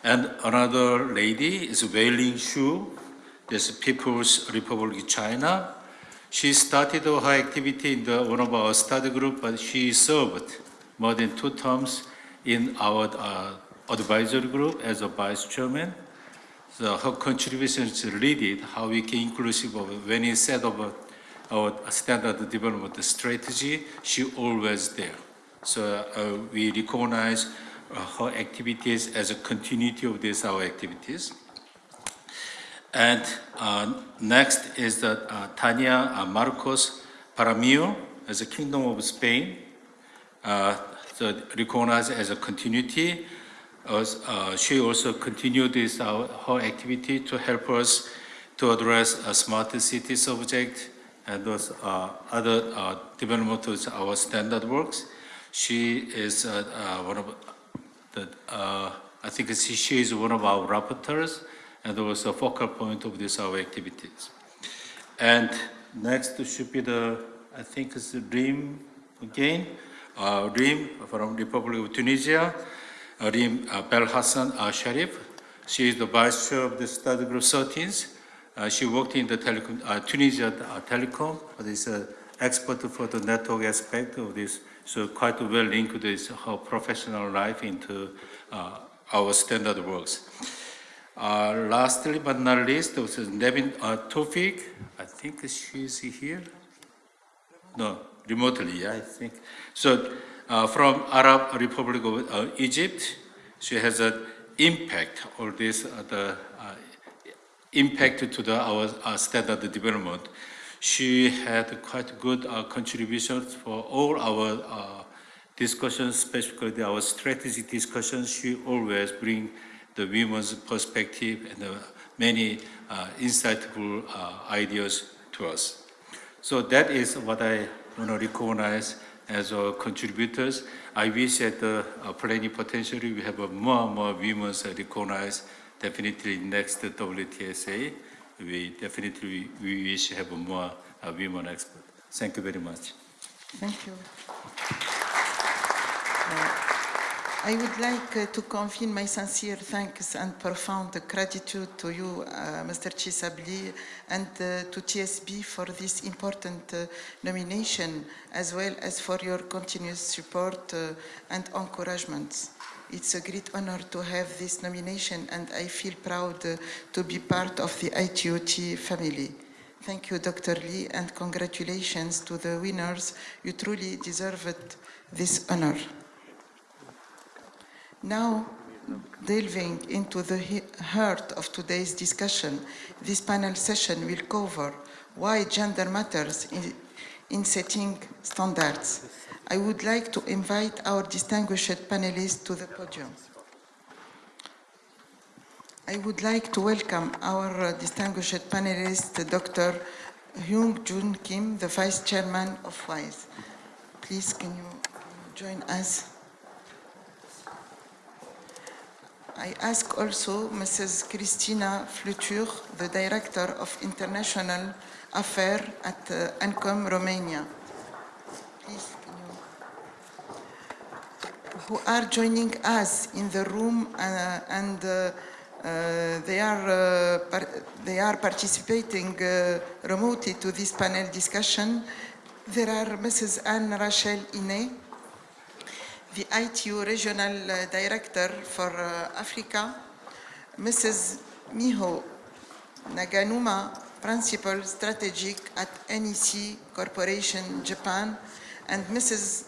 And another lady is Wei Ling Shu, this People's Republic of China. She started her activity in the, one of our study group, but she served more than two terms in our uh, advisory group as a vice chairman. So her contributions to lead how we can inclusive of when we set up our standard development strategy, she always there. So uh, we recognize uh, her activities as a continuity of these our activities. And uh, next is the uh, Tania uh, Marcos Paramio as a Kingdom of Spain. Uh, so recognized as a continuity. Uh, she also continued this uh, her activity to help us to address a smart city subject and those uh, other uh, development of our standard works. She is uh, uh, one of the, uh, I think she, she is one of our rapporteurs and also a focal point of this our activities. And next should be the, I think it's Rim again, uh, Rim from Republic of Tunisia, uh, Rim Belhassine uh, Cherif. She is the vice chair of the study group 13. Uh, she worked in the telecom, uh, Tunisia telecom, but is an expert for the network aspect of this. So quite well linked this her professional life into uh, our standard works. Uh, lastly but not least, was Nevin uh, Tawfiq. I think she's here. No, remotely, yeah, I think. So uh, from Arab Republic of uh, Egypt, she has an impact on this, uh, the uh, impact to the, our standard development. She had quite good uh, contributions for all our discussions, especially our strategy discussions. She always bring the women's perspective and many uh, insightful uh, ideas to us. So that is what I want to recognize as our contributors. I wish that uh, uh, plenipotentiary we have uh, more and more women uh, recognized. Definitely next WTSA, we definitely we wish to have more uh, women experts. Thank you very much. Thank you. I would like uh, to convey my sincere thanks and profound gratitude to you, uh, Mr. Chaesub Lee, and uh, to TSB for this important uh, nomination, as well as for your continuous support uh, and encouragement. It's a great honor to have this nomination, and I feel proud uh, to be part of the ITUT family. Thank you, Dr. Lee, and congratulations to the winners. You truly deserved this honor. Now, delving into the heart of today's discussion, this panel session will cover why gender matters in, in setting standards. I would like to invite our distinguished panelists to the podium. I would like to welcome our uh, distinguished panelist, Dr. Hyung Jun Kim, the Vice Chairman of WISE. Please, can you join us? I ask also Mrs. Christina Flutur, the Director of International Affairs at uh, ANCOM Romania. Please, you- who are joining us in the room uh, and uh, Uh, they, are, uh, they are participating uh, remotely to this panel discussion. There are Mrs. Anne Rachel Inne, the ITU Regional uh, Director for uh, Africa, Mrs. Miho Naganuma, Principal Strategic at NEC Corporation Japan, and Mrs.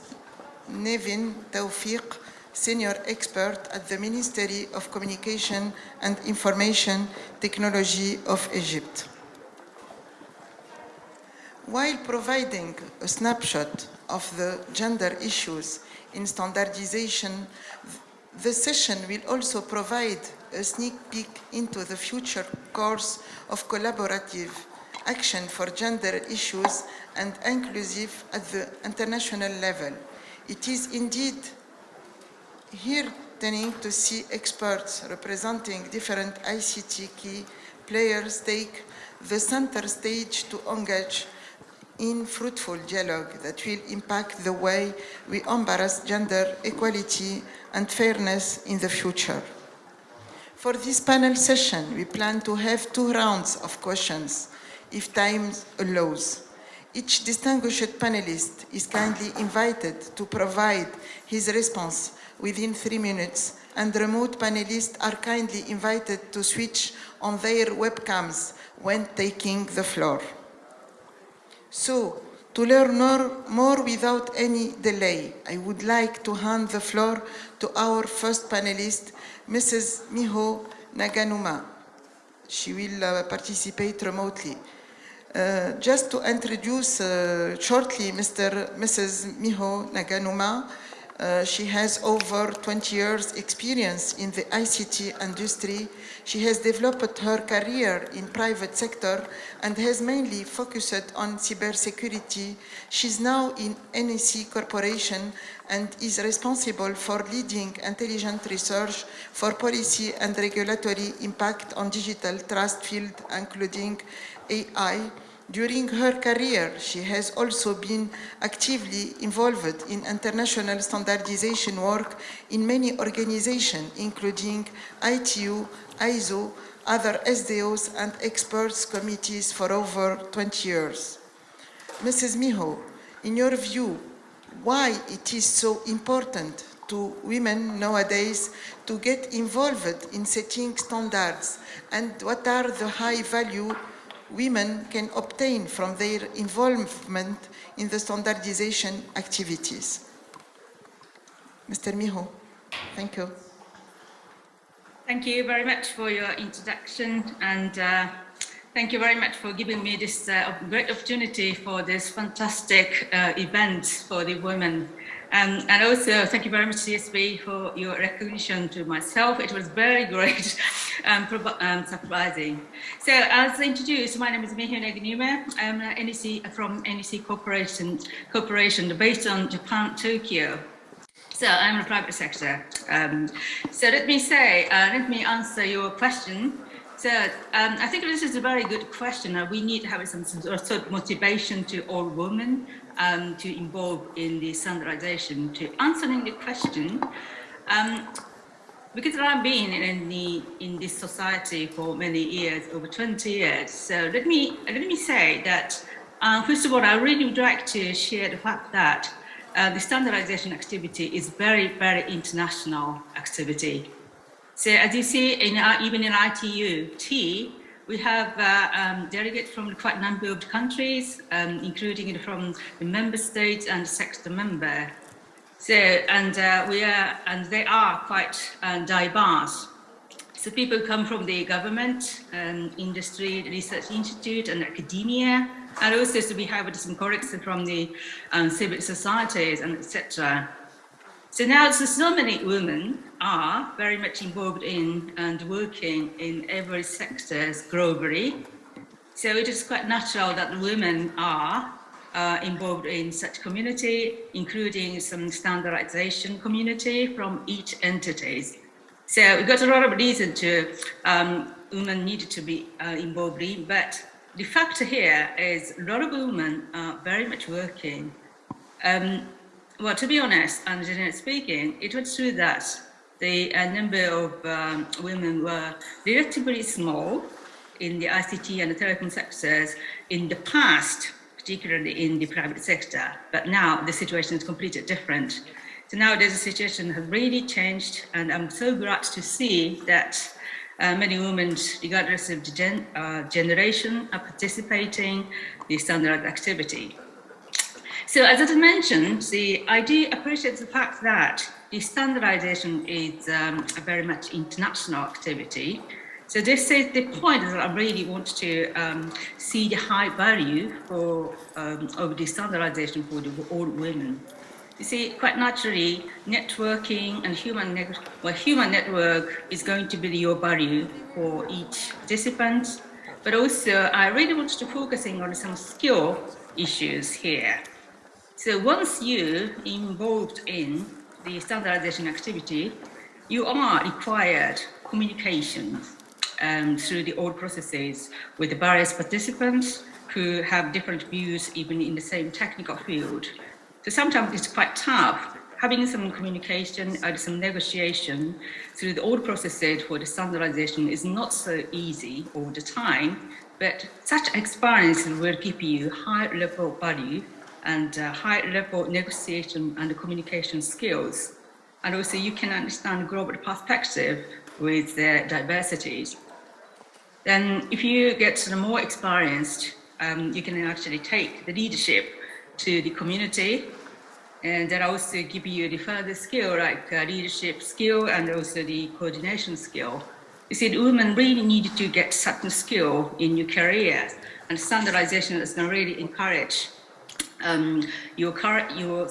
Nevin Tawfiq, Senior Expert at the Ministry of Communication and Information Technology of Egypt. While providing a snapshot of the gender issues in standardization, the session will also provide a sneak peek into the future course of collaborative action for gender issues and inclusive at the international level. It is indeed heartening to see experts representing different ICT key players take the center stage to engage in fruitful dialogue that will impact the way we embrace gender equality and fairness in the future. For this panel session, we plan to have two rounds of questions, if time allows. Each distinguished panelist is kindly invited to provide his response within three minutes, and remote panelists are kindly invited to switch on their webcams when taking the floor. So, to learn more, without any delay, I would like to hand the floor to our first panelist, Mrs. Miho Naganuma. She will uh, participate remotely. Uh, just to introduce uh, shortly Mr. Mrs. Miho Naganuma, uh, she has over 20 years experience in the ICT industry. She has developed her career in private sector and has mainly focused on cybersecurity. She's now in NEC Corporation and is responsible for leading intelligent research for policy and regulatory impact on digital trust field, including AI, during her career, she has also been actively involved in international standardization work in many organizations, including ITU, ISO, other SDOs, and experts committees for over 20 years. Mrs. Miho, in your view, why it is so important to women nowadays to get involved in setting standards and what are the high value women can obtain from their involvement in the standardization activities. Mr. Miho, thank you. Thank you very much for your introduction and uh, thank you very much for giving me this uh, great opportunity for this fantastic uh, event for the women. Um, and also, thank you very much, TSB, for your recognition to myself. It was very great and um, um, surprising. So, as introduced, my name is Miho Naganuma. I'm NEC, from NEC Corporation, Corporation based on Japan, Tokyo. So, I'm in the private sector. Um, so, let me say, uh, let me answer your question. So um, I think this is a very good question. Uh, we need to have some sort of motivation to all women um, to involve in the standardization. To answering the question, um, because I've been in the in this society for many years, over 20 years. So let me let me say that uh, first of all, I really would like to share the fact that uh, the standardization activity is very very international activity. So as you see, in uh, even in ITU-T, we have uh, um, delegates from quite a number of countries, um, including from the member states and sector member. So, and uh, we are, and they are quite uh, diverse. So people come from the government, um, industry, research institute, and academia, and also so we have some colleagues from the um, civil societies and etc. So now, so, many women are very much involved in and working in every sector as globally. So it is quite natural that women are uh, involved in such community, including some standardization community from each entities. So we got a lot of reason to um, women need to be uh, involved in, but the fact here is a lot of women are very much working. Um, well, to be honest, and generally speaking, it was true that the uh, number of um, women were relatively small in the ICT and the telecom sectors in the past, particularly in the private sector. But now the situation is completely different. So nowadays the situation has really changed and I'm so glad to see that uh, many women, regardless of the gen, uh, generation, are participating in the standard activity. So as I mentioned, the I do appreciate the fact that the standardization is um, a very much international activity. So this is the point that I really want to um, see the high value for um, of the standardization for the, all women. You see, quite naturally, networking and human, net well, human network is going to be your value for each participant. But also, I really want to focusing on some skill issues here. So once you involved in the standardization activity, you are required communication um, through the old processes with the various participants who have different views even in the same technical field. So sometimes it's quite tough having some communication and some negotiation through the old processes for the standardization is not so easy all the time, but such experience will give you high level value and uh, high level negotiation and communication skills. And also you can understand global perspective with their diversities. Then if you get more experienced, um, you can actually take the leadership to the community and that also give you the further skill like uh, leadership skill and also the coordination skill. You see, the women really need to get certain skill in your career and standardization is going to really encourage um, your, your,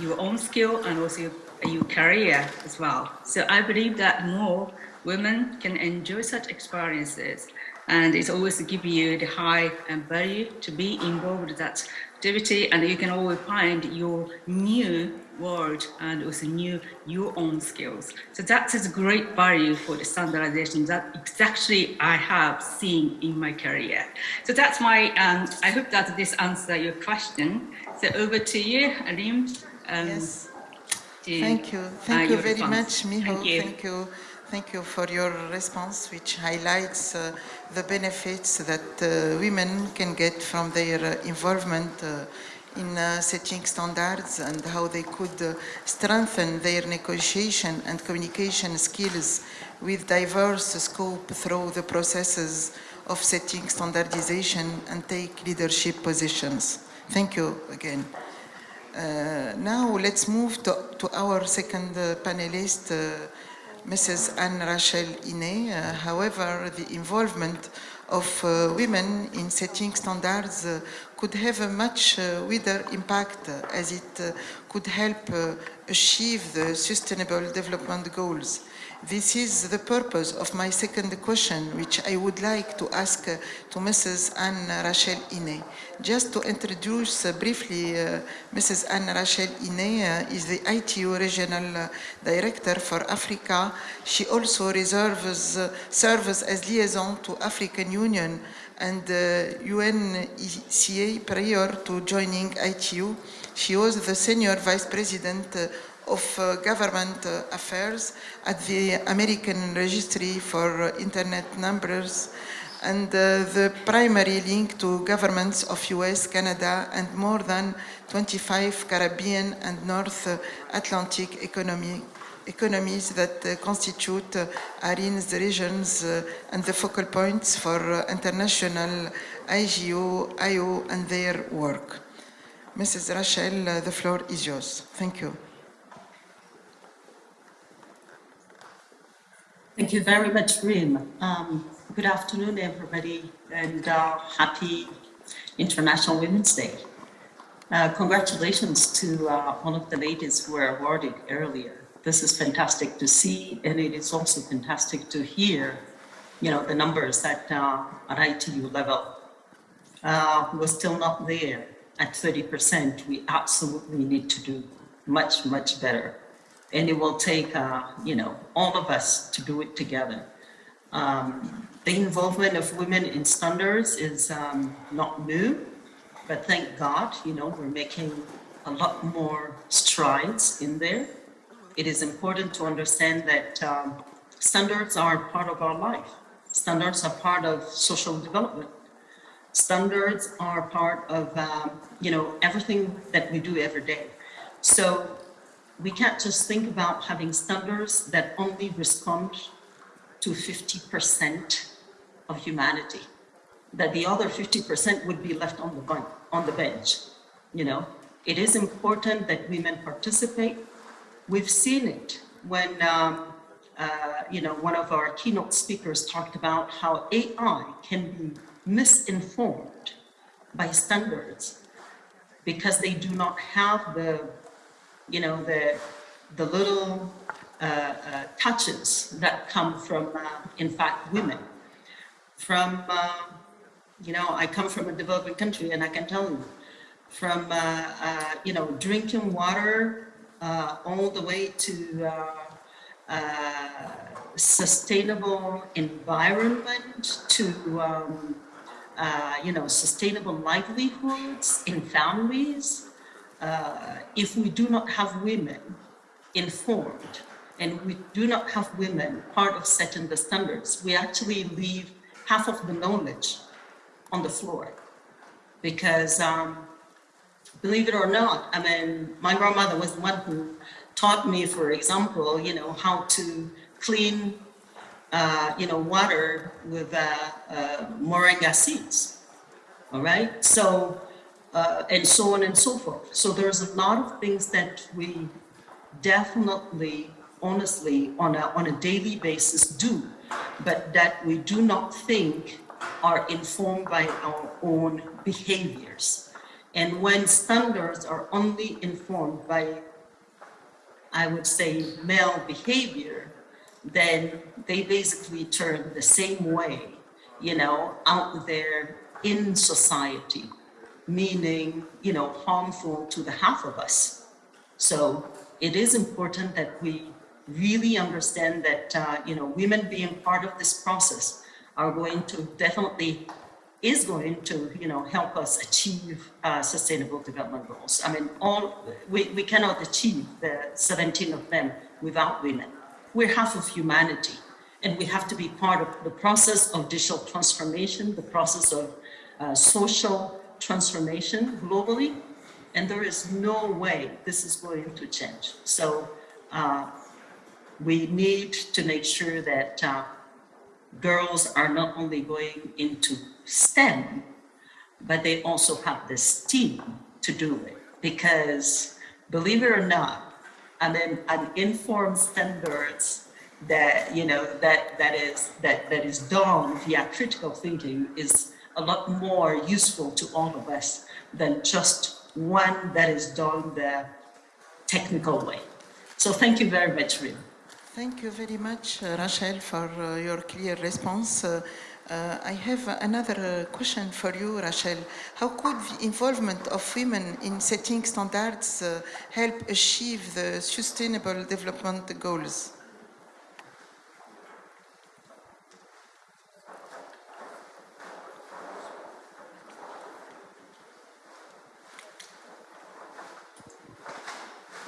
your own skill and also your, your career as well. So I believe that more women can enjoy such experiences and it's always give you the high value to be involved in that activity and you can always find your new world and also new your own skills. So that is a great value for the standardization that exactly I have seen in my career. So that's my, um, I hope that this answers your question. So over to you, Alim. Um, yes. to, Thank you. uh, Thank you very response. much, Miho. Thank you. Thank you. Thank you for your response, which highlights uh, the benefits that uh, women can get from their uh, involvement uh, in uh, setting standards and how they could uh, strengthen their negotiation and communication skills with diverse scope through the processes of setting standardization and take leadership positions. Thank you again. Uh, now let's move to, to our second uh, panelist, uh, Mrs. Anne Rachel Inne. Uh, however, the involvement of uh, women in setting standards uh, could have a much uh, wider impact uh, as it uh, could help achieve the sustainable development goals. This is the purpose of my second question, which I would like to ask uh, to Mrs. Anne Rachel Inne. Just to introduce uh, briefly, uh, Mrs. Anne Rachel Inne uh, is the ITU Regional uh, Director for Africa. She also reserves, uh, serves as liaison to African Union and UNECA prior to joining ITU. She was the Senior Vice President of uh, Government uh, Affairs at the American Registry for Internet Numbers and uh, the primary link to governments of US, Canada, and more than 25 Caribbean and North Atlantic economy, economies that constitute ARIN's regions and the focal points for international IGO, IO, and their work. Mrs. Rachel, the floor is yours. Thank you. Thank you very much, Rim. Um, good afternoon, everybody, and uh, happy International Women's Day. Uh, congratulations to uh, one of the ladies who were awarded earlier. This is fantastic to see, and it is also fantastic to hear, you know, the numbers that uh, at ITU level uh, we're still not there at 30%. We absolutely need to do much, much better and it will take, uh, you know, all of us to do it together. Um, the involvement of women in standards is um, not new, but thank God, you know, we're making a lot more strides in there. it is important to understand that um, standards are part of our life. Standards are part of social development. Standards are part of, um, you know, everything that we do every day. So we can't just think about having standards that only respond to 50% of humanity, that the other 50% would be left on the, bun- on the bench, you know? It is important that women participate. We've seen it when, um, uh, you know, one of our keynote speakers talked about how AI can be misinformed by standards because they do not have the, you know, the, the little uh, uh, touches that come from, uh, in fact, women. From, uh, you know, I come from a developing country and I can tell you, from, uh, uh, you know, drinking water all the way to sustainable environment to, um, you know, sustainable livelihoods in families. Uh, if we do not have women informed and we do not have women part of setting the standards, we actually leave half of the knowledge on the floor. Because um, believe it or not, I mean, my grandmother was the one who taught me, for example, you know, how to clean, uh, you know, water with uh, uh, moringa seeds. All right. So, uh, and so on and so forth. So there's a lot of things that we definitely, honestly, on a, on a daily basis do, but that we do not think are informed by our own behaviors. And when standards are only informed by, I would say, male behavior, then they basically turn the same way, you know, out there in society, meaning, you know, harmful to the half of us. So it is important that we really understand that, uh, you know, women being part of this process are going to definitely is going to, you know, help us achieve uh, sustainable development goals. I mean, all we, we cannot achieve the 17 of them without women. We're half of humanity, and we have to be part of the process of digital transformation, the process of uh, social transformation globally, and there is no way this is going to change. So uh, we need to make sure that uh, girls are not only going into STEM, but they also have the STEAM to do it. Because believe it or not, I mean, an informed standards that, you know, that, that is, that, that is done via critical thinking is a lot more useful to all of us than just one that is done the technical way. So thank you very much, Rima. Thank you very much, uh, Rachel, for uh, your clear response. Uh, uh, I have another uh, question for you, Rachel. How could the involvement of women in setting standards uh, help achieve the sustainable development goals?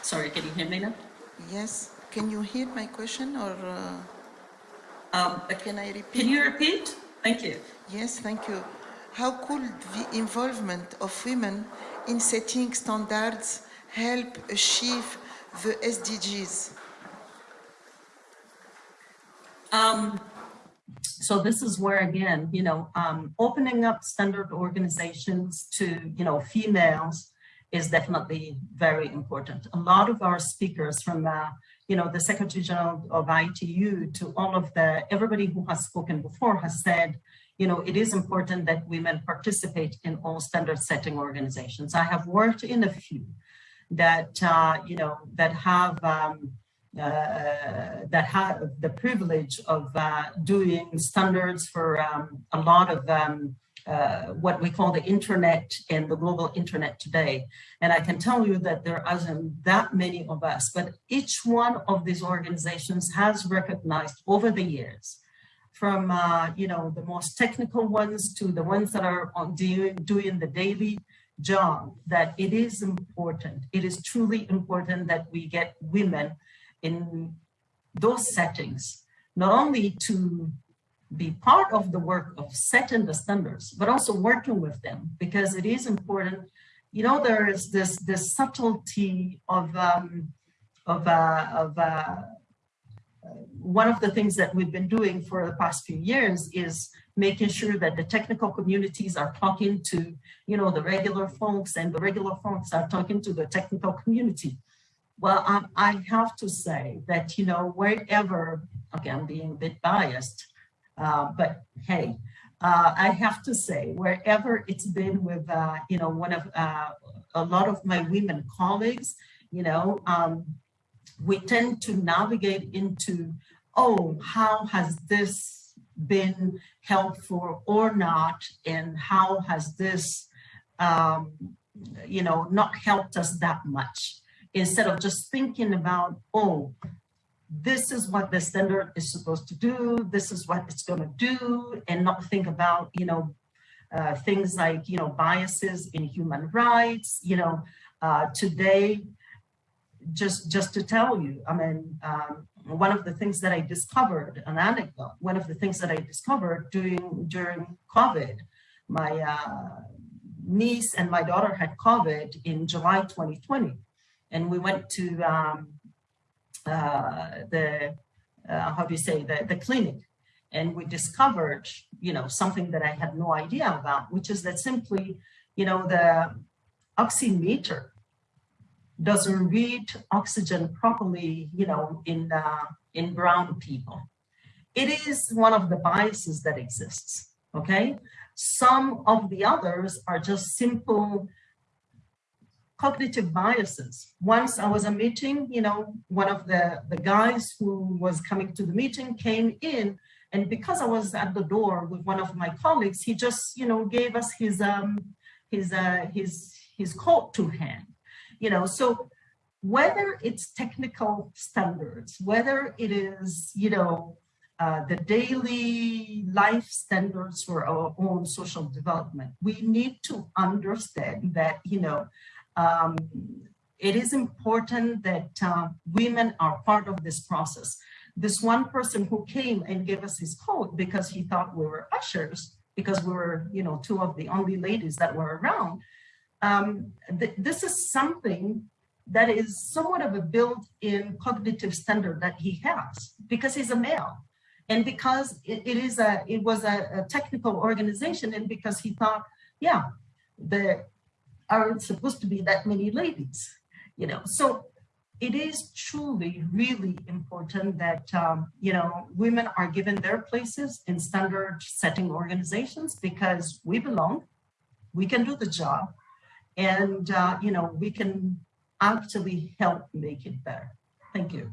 Sorry, can you hear me now? Yes, can you hear my question or uh, Um, can I repeat? Can you repeat? Thank you. Yes, thank you. How could the involvement of women in setting standards help achieve the SDGs? Um, so this is where again, you know, um, opening up standard organizations to, you know, females is definitely very important. A lot of our speakers from, uh, you know, the Secretary General of ITU to all of the, everybody who has spoken before has said, you know, it is important that women participate in all standard setting organizations. I have worked in a few that, uh, you know, that have, um, uh, that have the privilege of uh, doing standards for um, a lot of um, uh, what we call the internet and the global internet today. And I can tell you that there isn't that many of us, but each one of these organizations has recognized over the years from, uh, you know, the most technical ones to the ones that are on doing, doing the daily job, that it is important. It is truly important that we get women in those settings, not only to be part of the work of setting the standards, but also working with them because it is important. You know, there is this this subtlety of um, of uh, of uh, one of the things that we've been doing for the past few years is making sure that the technical communities are talking to, you know, the regular folks and the regular folks are talking to the technical community. Well, um, I have to say that, you know, wherever, okay, I'm being a bit biased, uh, but hey, uh, I have to say, wherever it's been with, uh, you know, one of uh, a lot of my women colleagues, you know, um, we tend to navigate into, oh, how has this been helpful or not, and how has this, um, you know, not helped us that much, instead of just thinking about, oh, this is what the standard is supposed to do, this is what it's going to do, and not think about, you know, uh, things like, you know, biases in human rights, you know, uh, today, just just to tell you, I mean, um, one of the things that I discovered, an anecdote, one of the things that I discovered during during COVID, my uh, niece and my daughter had COVID in July 2020, and we went to um, the uh, how do you say the the clinic, and we discovered, you know, something that I had no idea about, which is that simply, you know, the oximeter doesn't read oxygen properly, you know, in, uh, in brown people. It is one of the biases that exists, okay? Some of the others are just simple cognitive biases. Once I was a meeting, you know, one of the, the guys who was coming to the meeting came in and because I was at the door with one of my colleagues, he just, you know, gave us his, um, his, uh, his, his coat to hand you know, so whether it's technical standards, whether it is, you know, uh, the daily life standards for our own social development, we need to understand that, you know, um, it is important that uh, women are part of this process. This one person who came and gave us his coat because he thought we were ushers, because we were, you know, two of the only ladies that were around, um, th this is something that is somewhat of a built-in cognitive standard that he has because he's a male and because it, it is a it was a, a, technical organization and because he thought yeah there aren't supposed to be that many ladies you know so it is truly really important that um, you know women are given their places in standard setting organizations because we belong we can do the job and uh, you know we can actually help make it better. Thank you.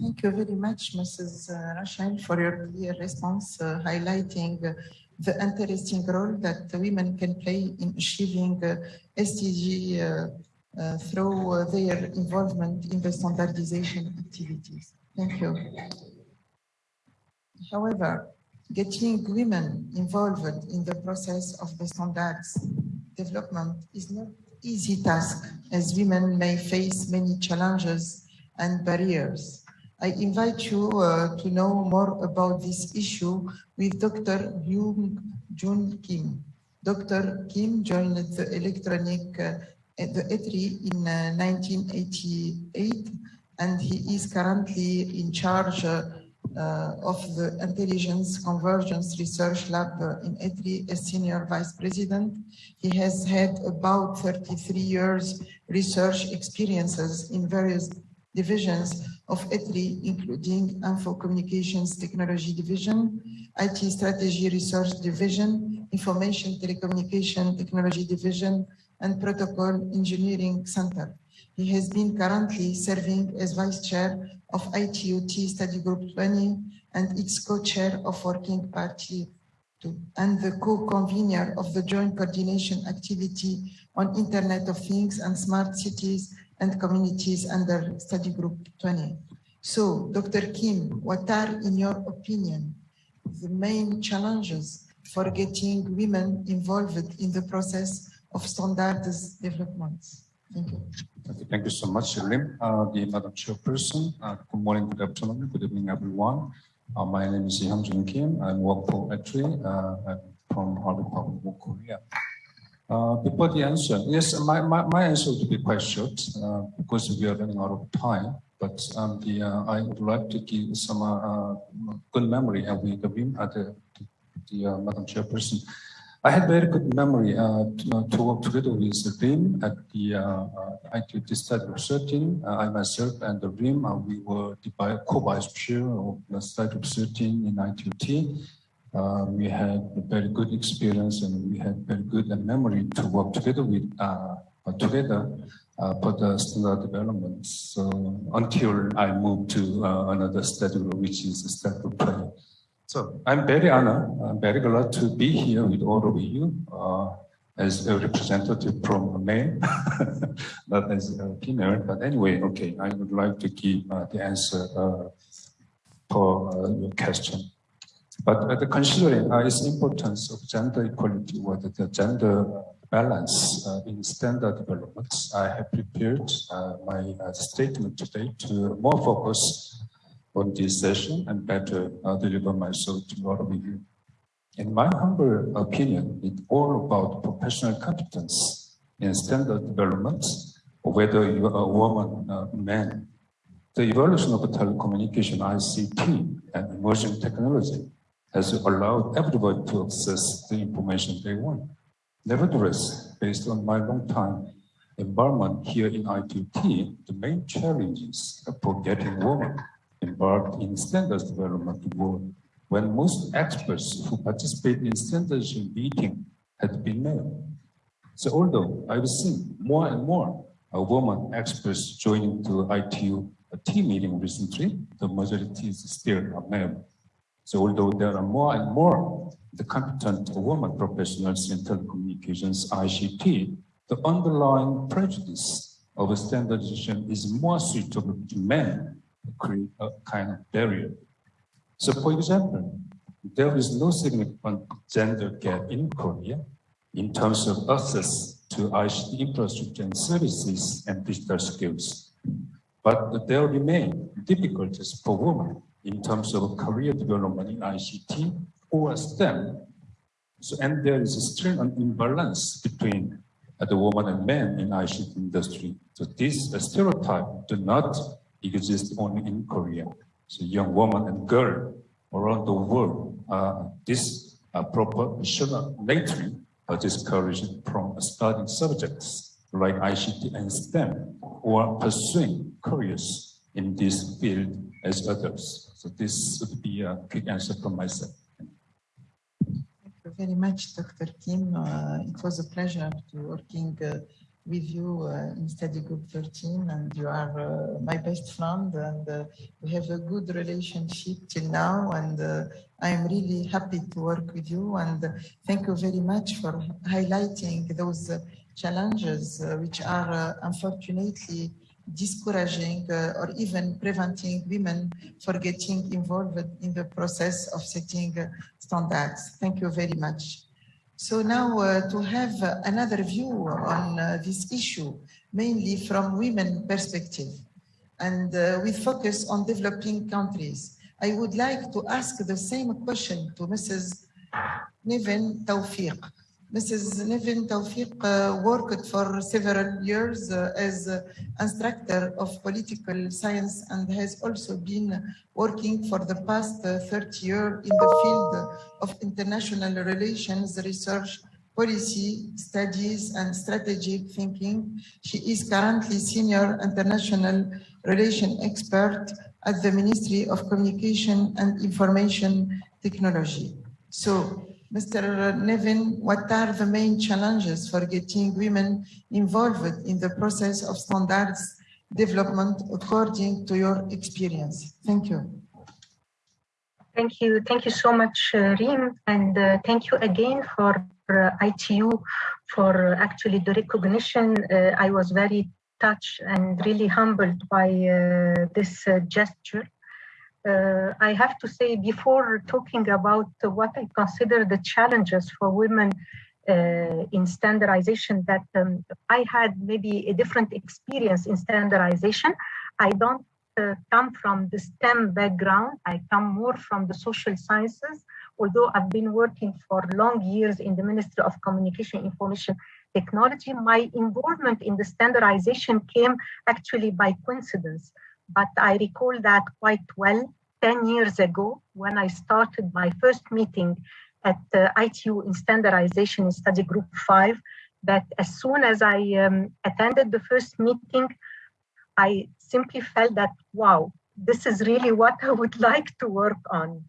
Thank you very much, Mrs. Uh, Rachel, for your response, uh, highlighting uh, the interesting role that women can play in achieving uh, SDG uh, through their involvement in the standardization activities. Thank you. However, getting women involved in the process of the standards development is not easy task as women may face many challenges and barriers. I invite you uh, to know more about this issue with Dr. Hyung Jun Kim. Dr. Kim joined the electronic uh, the ETRI in uh, 1988 and he is currently in charge uh, uh, of the Intelligence Convergence Research Lab in ETRI as Senior Vice President. He has had about 33 years research experiences in various divisions of ETRI, including Info Communications Technology Division, IT Strategy Research Division, Information Telecommunication Technology Division, and Protocol Engineering Center. He has been currently serving as Vice Chair of ITUT Study Group 20 and its co-chair of Working Party 2 and the co-convener of the Joint Coordination Activity on Internet of Things and Smart Cities and Communities under Study Group 20. So, Dr. Kim, what are, in your opinion, the main challenges for getting women involved in the process of standards development? Thank you. Okay, thank you so much, Lim. Uh, the Madam Chairperson, uh, good morning, good afternoon, good evening, everyone. Uh, my name is Hyungjun Kim. I work for ETRI. Uh, I'm from Harvard Public Korea. Uh, before the answer, yes, my, my, my answer will be quite short uh, because we are running out of time. But um, the, uh, I would like to give some uh, good memory uh, with the, the, the uh, Madam Chairperson. I had very good memory uh, to, uh, to work together with the RIM at the uh, uh, ITUT study of 13. Uh, I myself and the RIM, uh, we were the co-vice chair of the study of 13 in ITUT. Uh, we had a very good experience and we had very good memory to work together with uh, together uh, for the standard development. So until I moved to uh, another study, which is the study of prayer. So I'm very honored, I'm very glad to be here with all of you uh, as a representative from a male, not as a female. But anyway, okay, I would like to give uh, the answer uh, for uh, your question. But uh, considering uh, its importance of gender equality or the, the gender balance uh, in standard development, I have prepared my statement today to more focus on this session and better deliver myself to all of you. In my humble opinion, it's all about professional competence in standard development, whether you are a woman or man. The evolution of telecommunication, ICT, and emerging technology has allowed everybody to access the information they want. Nevertheless, based on my long time involvement here in ITT, the main challenges for getting women involved in standards development were when most experts who participate in standards meeting had been male. So although I've seen more and more women experts joining to ITU team meeting recently, the majority is still male. So although there are more and more the competent women professionals in telecommunications, ICT, the underlying prejudice of a standardization is more suitable to men create a kind of barrier. So for example, there is no significant gender gap in Korea in terms of access to ICT infrastructure and services and digital skills. But there remain difficulties for women in terms of career development in ICT or STEM. So, and there is still an imbalance between uh, the woman and men in ICT industry. So this stereotype do not exist only in Korea. So young woman and girl around the world, uh, this uh, proportionately are discouraged from studying subjects like ICT and STEM or pursuing careers in this field as others. So this would be a quick answer from myself. Thank you very much, Dr. Kim. Uh, it was a pleasure to working uh, with you uh, in study group 13 and you are uh, my best friend and uh, we have a good relationship till now and uh, I am really happy to work with you and thank you very much for highlighting those uh, challenges uh, which are unfortunately discouraging or even preventing women for getting involved in the process of setting standards. Thank you very much. So now uh, to have uh, another view on uh, this issue, mainly from women perspective, and uh, with focus on developing countries, I would like to ask the same question to Mrs. Nevin Tawfiq. Mrs. Nevin Tawfiq uh, worked for several years uh, as instructor of political science and has also been working for the past uh, 30 years in the field of international relations research policy studies and strategic thinking. She is currently senior international relation expert at the Ministry of Communication and Information Technology. So Mr. Nevin, what are the main challenges for getting women involved in the process of standards development according to your experience? Thank you. Thank you. Thank you so much, uh, Rim. And uh, thank you again for uh, ITU for actually the recognition. Uh, I was very touched and really humbled by uh, this uh, gesture uh, I have to say before talking about what I consider the challenges for women uh, in standardization that um, I had maybe a different experience in standardization. I don't uh, come from the STEM background. I come more from the social sciences, although I've been working for long years in the Ministry of Communication Information Technology. My involvement in the standardization came actually by coincidence, but I recall that quite well 10 years ago when I started my first meeting at uh, ITU in standardization in study group five, that as soon as I um, attended the first meeting, I simply felt that, wow, this is really what I would like to work on.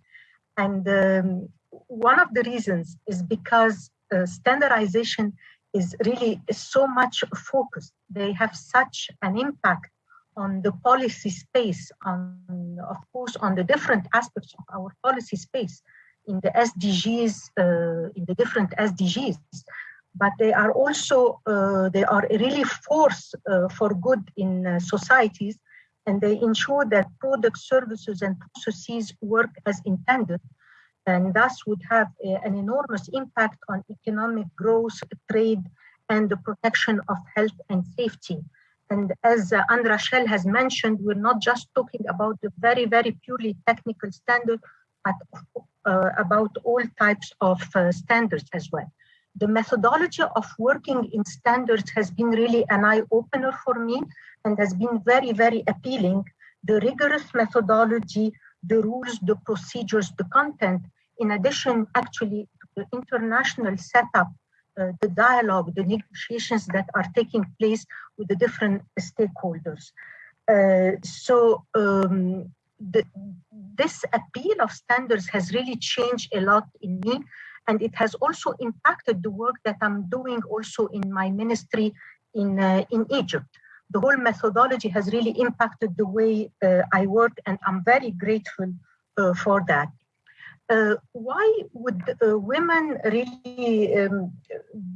And um, one of the reasons is because uh, standardization is really so much focused. They have such an impact on the policy space, on, of course, on the different aspects of our policy space in the SDGs, uh, in the different SDGs, but they are also, uh, they are really force uh, for good in uh, societies and they ensure that products, services and processes work as intended and thus would have a, an enormous impact on economic growth, trade, and the protection of health and safety. And as uh, Anne Rachel has mentioned, we're not just talking about the very, very purely technical standard, but uh, about all types of uh, standards as well. The methodology of working in standards has been really an eye-opener for me and has been very, very appealing. The rigorous methodology, the rules, the procedures, the content, in addition actually to the international setup the dialogue, the negotiations that are taking place with the different stakeholders. Uh, so um, the, this appeal of standards has really changed a lot in me and it has also impacted the work that I'm doing also in my ministry in, uh, in Egypt. The whole methodology has really impacted the way uh, I work and I'm very grateful uh, for that uh, why would uh, women really, um,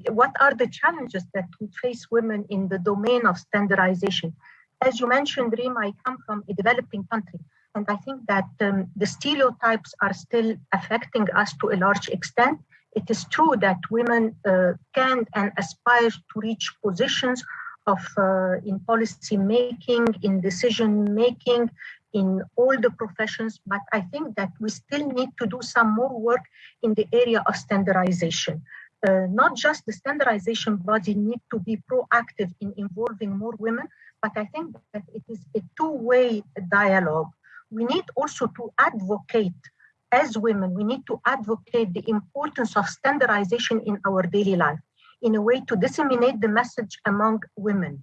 what are the challenges that would face women in the domain of standardization? As you mentioned, Rim, I come from a developing country. And I think that um, the stereotypes are still affecting us to a large extent. It is true that women uh, can and aspire to reach positions of uh, in policy making, in decision making, in all the professions, but I think that we still need to do some more work in the area of standardization. Uh, not just the standardization body need to be proactive in involving more women, but I think that it is a two-way dialogue. We need also to advocate as women, we need to advocate the importance of standardization in our daily life in a way to disseminate the message among women.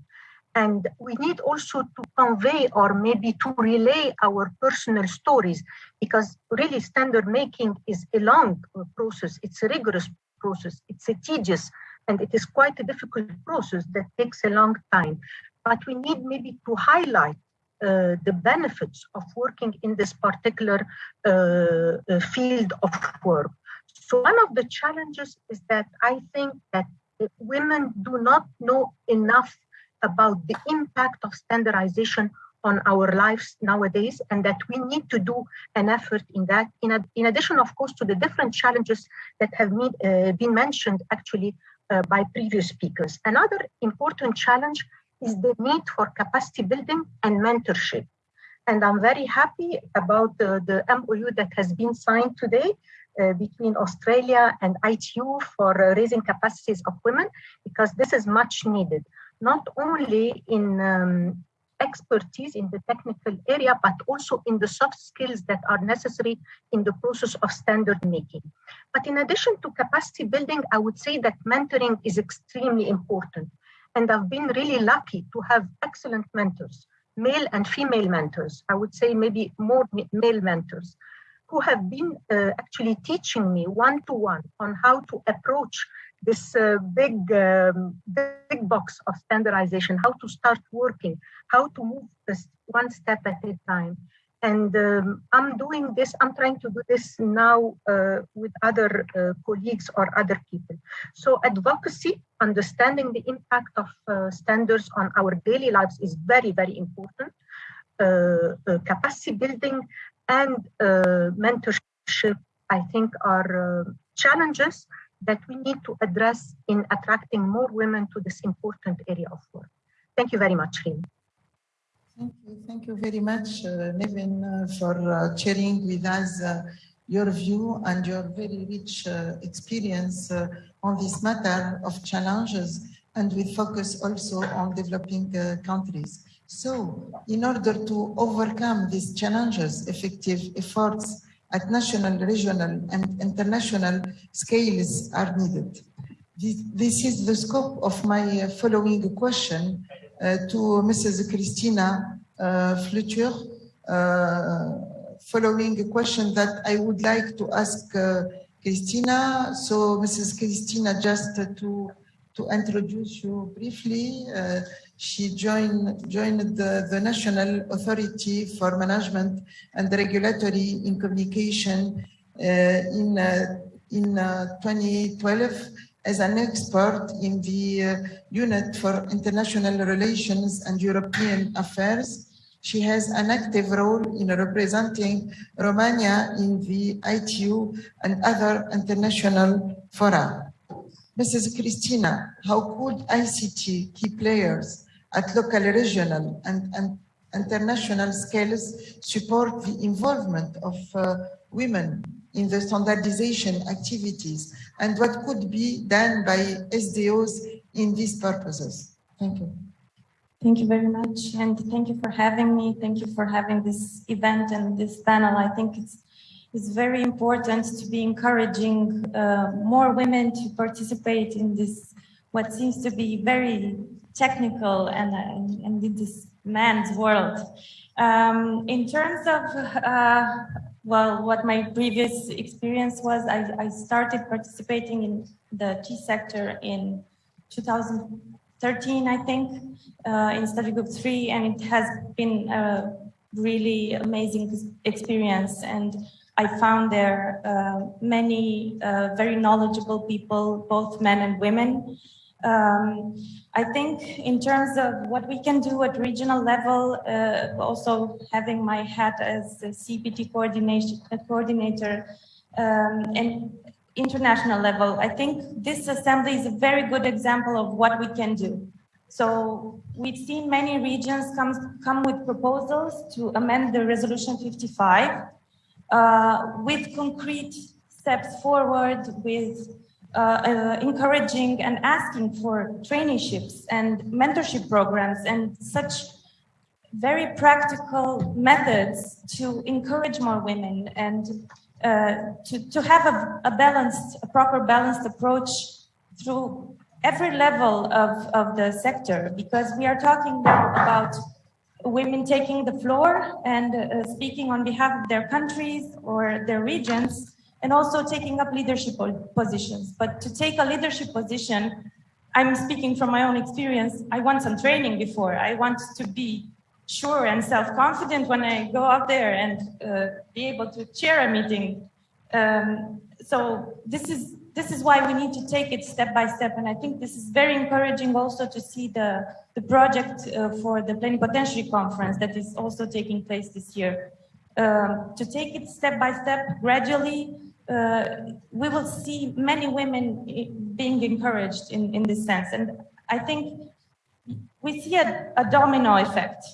And we need also to convey or maybe to relay our personal stories because really standard making is a long process. It's a rigorous process. It's a tedious and it is quite a difficult process that takes a long time. But we need maybe to highlight uh, the benefits of working in this particular uh, uh, field of work. So one of the challenges is that I think that women do not know enough about the impact of standardization on our lives nowadays and that we need to do an effort in that. In, in addition of course to the different challenges that have meet, uh, been mentioned actually uh, by previous speakers. Another important challenge is the need for capacity building and mentorship. And i'm very happy about the, the mou that has been signed today uh, between Australia and ITU for uh, raising capacities of women, because this is much needed not only in um, expertise in the technical area, but also in the soft skills that are necessary in the process of standard making. But in addition to capacity building, I would say that mentoring is extremely important. And I've been really lucky to have excellent mentors, male and female mentors. I would say maybe more male mentors who have been uh, actually teaching me one-to-one -one on how to approach this uh, big, um, big box of standardization, how to start working, how to move this one step at a time. And um, I'm doing this, I'm trying to do this now uh, with other uh, colleagues or other people. So advocacy, understanding the impact of uh, standards on our daily lives is very, very important. Uh, uh, capacity building and mentorship, I think are challenges that we need to address in attracting more women to this important area of work. Thank you very much, Rim. Thank you. Thank you very much, uh, Nevin, uh, for uh, sharing with us uh, your view and your very rich uh, experience uh, on this matter of challenges and with focus also on developing countries. So in order to overcome these challenges, effective efforts at national, regional and international scales are needed. This, this is the scope of my uh, following question uh, to Mrs. Christina uh, uh, following a question that I would like to ask uh, Christina. So Mrs. Christina, just to, to introduce you briefly, uh, she joined, joined the, the National Authority for Management and Regulatory in Communication uh, in, uh, in uh, 2012 as an expert in the uh, Unit for International Relations and European Affairs. She has an active role in representing Romania in the ITU and other international fora. Mrs. Christina, how could ICT key players at local, regional, and, and international scales support the involvement of uh, women in the standardization activities and what could be done by SDOs in these purposes? Thank you. Thank you very much. And thank you for having me. Thank you for having this event and this panel. I think it's, it's very important to be encouraging uh, more women to participate in this, what seems to be very technical and, uh, and in this man's world. Um, in terms of, uh, well, what my previous experience was, I, I started participating in the T sector in 2013, I think, uh, in study group three, and it has been a really amazing experience. And I found there uh, many uh, very knowledgeable people, both men and women. Um, I think in terms of what we can do at regional level, uh, also having my hat as the CEPT coordination coordinator um, and international level, I think this assembly is a very good example of what we can do. So we've seen many regions come, come with proposals to amend the resolution 55 uh, with concrete steps forward with uh, uh, encouraging and asking for traineeships and mentorship programs and such very practical methods to encourage more women and uh, to, to have a, a balanced, a proper balanced approach through every level of, of the sector because we are talking now about women taking the floor and uh, speaking on behalf of their countries or their regions and also taking up leadership positions. But to take a leadership position, I'm speaking from my own experience, I want some training before. I want to be sure and self-confident when I go out there and uh, be able to chair a meeting. Um, so this is this is why we need to take it step by step. And I think this is very encouraging also to see the, the project uh, for the Plenipotentiary Conference that is also taking place this year. Um, to take it step by step, gradually, uh, we will see many women being encouraged in, in this sense. And I think we see a, a domino effect.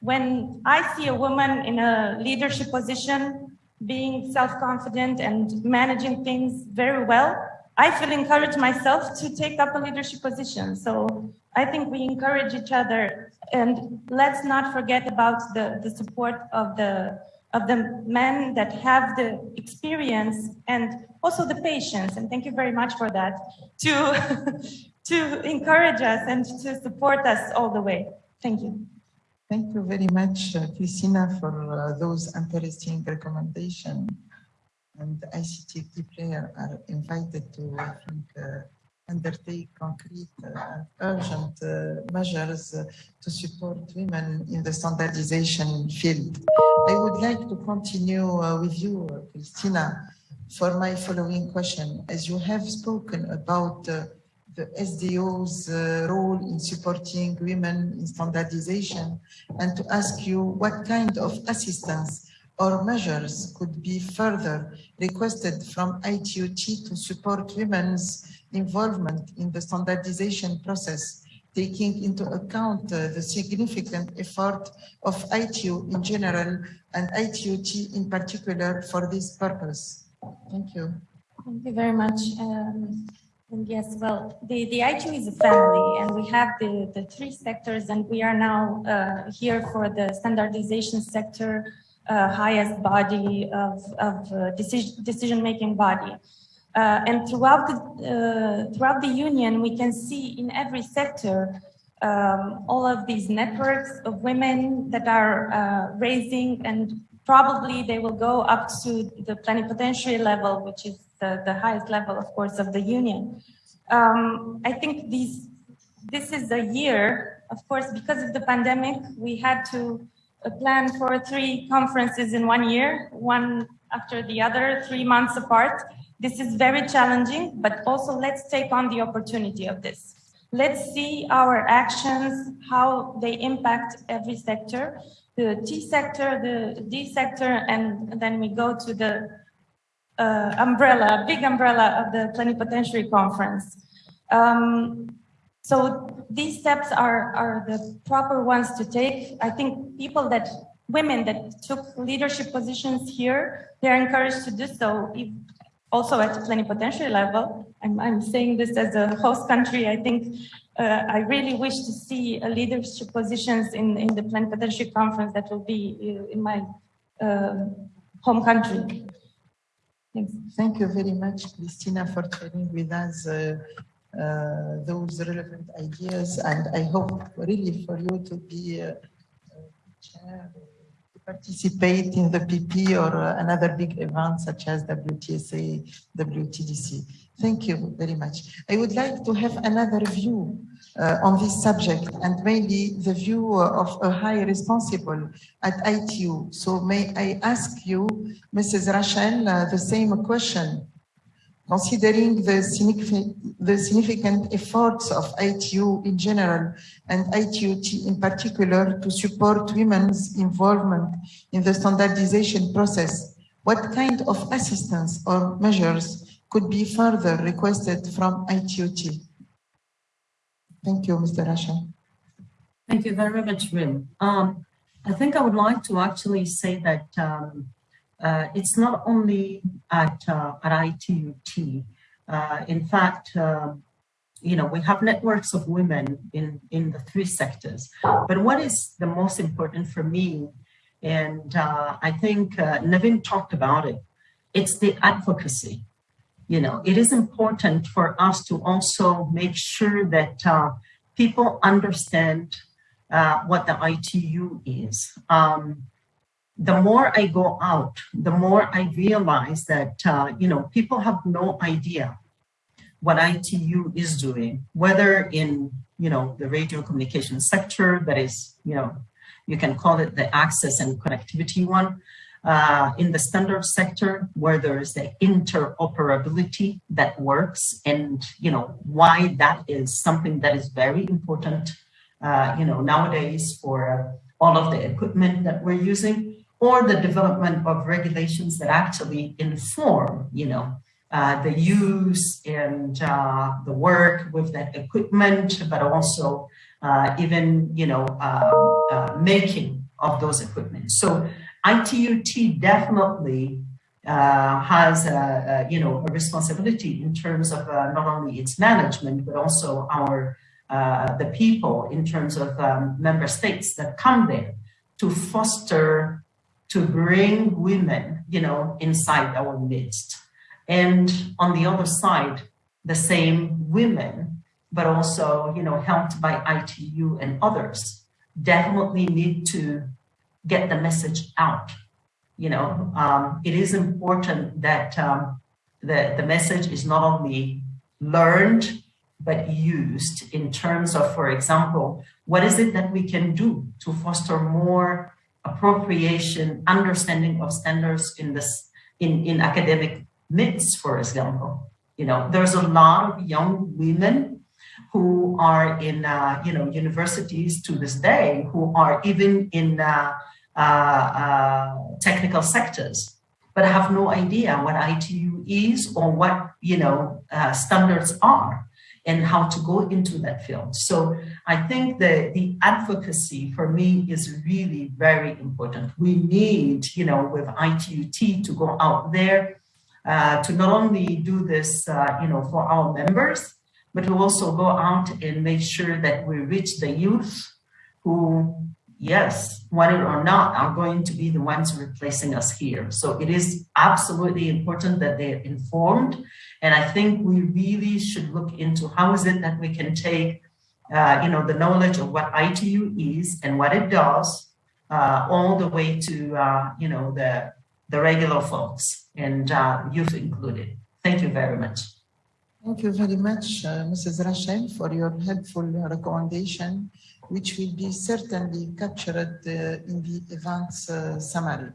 When I see a woman in a leadership position, being self-confident and managing things very well, I feel encouraged myself to take up a leadership position. So I think we encourage each other. And let's not forget about the, the support of the of the men that have the experience and also the patience. And thank you very much for that. To to encourage us and to support us all the way. Thank you Thank you very much, uh, Christina, for uh, those interesting recommendations. And ICT players are invited to, I think, uh, undertake concrete, uh, urgent uh, measures to support women in the standardization field. I would like to continue with you, Christina, for my following question. As you have spoken about the SDO's uh, role in supporting women in standardization and to ask you what kind of assistance or measures could be further requested from ITUT to support women's involvement in the standardization process, taking into account uh, the significant effort of ITU in general and ITUT in particular for this purpose? Thank you. Thank you very much. Um, yes, well, the, the ITU is a family and we have the, the three sectors and we are now uh, here for the standardization sector, uh, highest body of, of uh, decision, decision-making body. Uh, and throughout the, uh, throughout the union, we can see in every sector um, all of these networks of women that are uh, raising and probably they will go up to the plenipotentiary level, which is the, the highest level, of course, of the union. Um, I think these, this is a year, of course, because of the pandemic, we had to uh, plan for three conferences in one year, one after the other, three months apart. This is very challenging, but also let's take on the opportunity of this. Let's see our actions, how they impact every sector, the T sector, the D sector, and then we go to the uh, umbrella, big umbrella of the plenipotentiary conference. Um, so these steps are, are the proper ones to take. I think people that, women that took leadership positions here, they're encouraged to do so. If, also at the plenipotentiary level, I'm, I'm saying this as a host country, I think uh, I really wish to see uh, leadership positions in, in the plenipotentiary conference that will be uh, in my uh, home country. Thanks. Thank you very much, Christina, for sharing with us uh, uh, those relevant ideas. And I hope really for you to be uh, to participate in the PP or uh, another big event such as WTSA, WTDC. Thank you very much. I would like to have another view uh, on this subject and mainly the view of a high responsible at ITU. So may I ask you, Mrs. Rachel, uh, the same question. Considering the significant, the significant efforts of ITU in general and ITUT in particular to support women's involvement in the standardization process, what kind of assistance or measures could be further requested from ITUT? Thank you, Mr. Rasha. Thank you very much, Rim. Um, I think I would like to actually say that um, uh, it's not only at, uh, at ITUT. Uh, in fact, um, you know, we have networks of women in, in the three sectors. But what is the most important for me, and uh, I think uh, Nevin talked about it, it's the advocacy you know, it is important for us to also make sure that uh, people understand uh, what the ITU is. Um, the more I go out, the more I realize that, uh, you know, people have no idea what ITU is doing, whether in, you know, the radio communication sector that is, you know, you can call it the access and connectivity one, uh, in the standard sector where there is the interoperability that works and you know why that is something that is very important uh, you know nowadays for all of the equipment that we're using or the development of regulations that actually inform you know uh, the use and uh, the work with that equipment but also uh, even you know uh, making of those equipment. So ITUT definitely uh, has a, a, you know a responsibility in terms of uh, not only its management but also our uh, the people in terms of um, member states that come there to foster to bring women you know inside our midst. And on the other side the same women but also you know helped by ITU and others definitely need to get the message out. You know, um, it is important that um, the, the message is not only learned, but used in terms of, for example, what is it that we can do to foster more appropriation, understanding of standards in this, in, in academic midst, for example. You know, there's a lot of young women who are in, uh, you know, universities to this day, who are even in uh, technical sectors, but have no idea what ITU is or what you know uh, standards are and how to go into that field. So I think the, the advocacy for me is really very important. We need, you know, with ITUT to go out there uh, to not only do this, uh, you know, for our members, but to also go out and make sure that we reach the youth who, yes, it or not, are going to be the ones replacing us here. So it is absolutely important that they're informed. And I think we really should look into how is it that we can take, uh, you know, the knowledge of what ITU is and what it does, uh, all the way to, uh, you know, the, the regular folks and uh, youth included. Thank you very much. Thank you very much, uh, Mrs. Rachel, for your helpful recommendation, which will be certainly captured uh, in the event's uh, summary.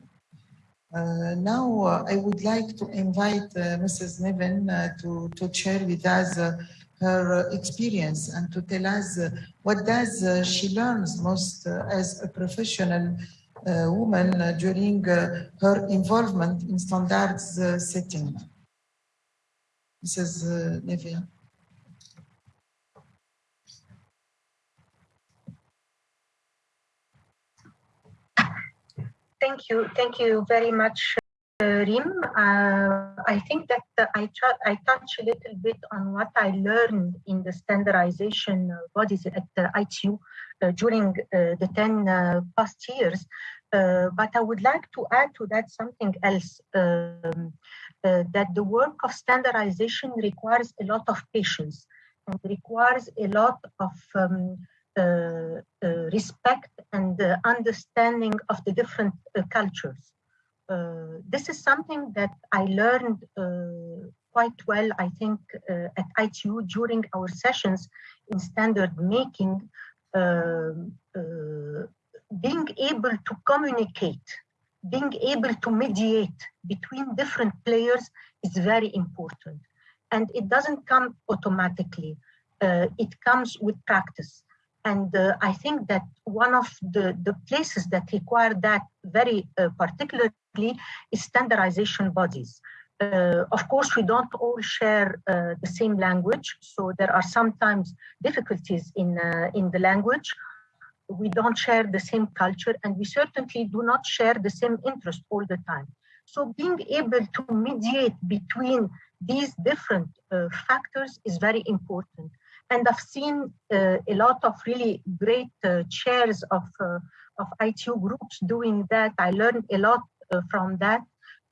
Uh, now, uh, I would like to invite uh, Mrs. Nevin uh, to, to share with us uh, her uh, experience and to tell us what does she learns most as a professional woman during her involvement in standards setting. Mrs. Nevin. Thank you. Thank you very much, uh, Rim. Uh, I think that uh, I, I touch a little bit on what I learned in the standardization bodies at the ITU uh, during uh, the 10 uh, past years. but I would like to add to that something else. Um, that the work of standardization requires a lot of patience and requires a lot of um, respect and uh, understanding of the different uh, cultures. Uh, this is something that I learned quite well, I think, at ITU during our sessions in standard making, um, being able to communicate being able to mediate between different players is very important. And it doesn't come automatically. Uh, it comes with practice. And uh, I think that one of the, the places that require that very uh, particularly is standardization bodies. Uh, of course, we don't all share uh, the same language, so there are sometimes difficulties in, uh, in the language we don't share the same culture and we certainly do not share the same interest all the time. So being able to mediate between these different uh, factors is very important. And I've seen uh, a lot of really great uh, chairs of, uh, of ITU groups doing that. I learned a lot from that.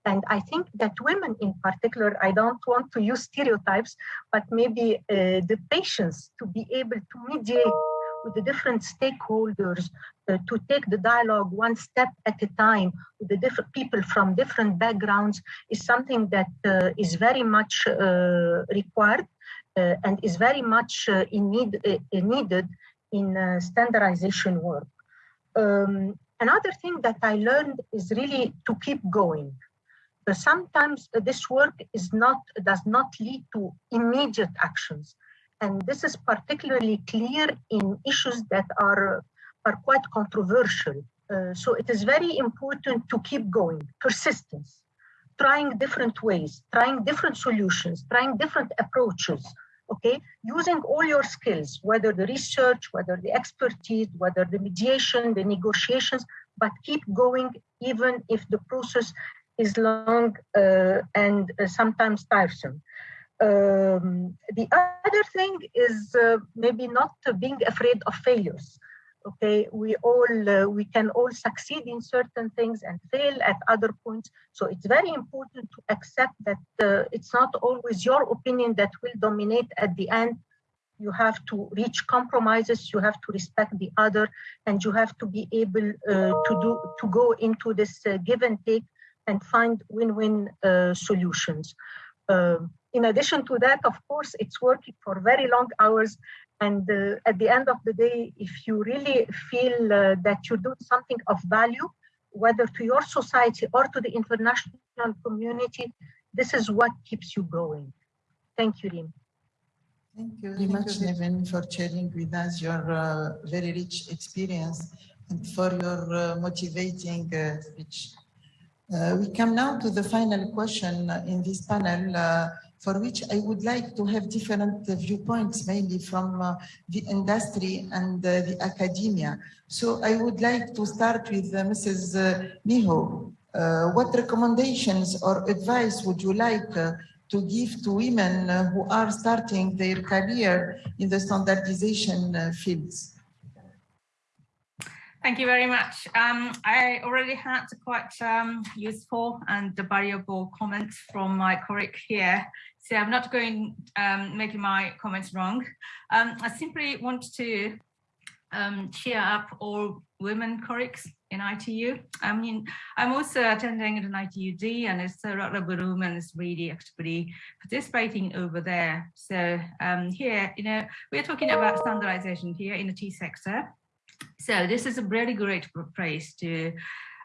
And I think that women in particular, I don't want to use stereotypes, but maybe uh, the patience to be able to mediate with the different stakeholders uh, to take the dialogue one step at a time with the different people from different backgrounds is something that uh, is very much required and is very much uh, in need, uh, needed in standardization work. Um, another thing that I learned is really to keep going. sometimes this work is not does not lead to immediate actions and this is particularly clear in issues that are, are quite controversial. Uh, so it is very important to keep going, persistence, trying different ways, trying different solutions, trying different approaches, okay? Using all your skills, whether the research, whether the expertise, whether the mediation, the negotiations, but keep going even if the process is long uh, and uh, sometimes tiresome. Um, the other thing is uh, maybe not being afraid of failures. Okay, we all uh, we can all succeed in certain things and fail at other points. So it's very important to accept that uh, it's not always your opinion that will dominate at the end. You have to reach compromises. You have to respect the other, and you have to be able uh, to do to go into this uh, give and take and find win-win uh, solutions. Um, in addition to that, of course, it's working for very long hours. And uh, at the end of the day, if you really feel uh, that you do something of value, whether to your society or to the international community, this is what keeps you going. Thank you, Rim. Thank you very much, Nevin, for sharing with us your uh, very rich experience and for your uh, motivating uh, speech. Uh, we come now to the final question in this panel, uh, for which I would like to have different viewpoints, mainly from uh, the industry and uh, the academia. So I would like to start with uh, Mrs. Uh, Miho. Uh, what recommendations or advice would you like to give to women who are starting their career in the standardization fields? Thank you very much. Um, I already had quite um, useful and valuable comments from my colleague here, so I'm not going um, making my comments wrong. Um, I simply want to um, cheer up all women colleagues in ITU. I mean, I'm also attending an ITUD and it's a lot of women is really actively participating over there. So um, here, you know, we're talking about standardization here in the T sector. So this is a really great place to,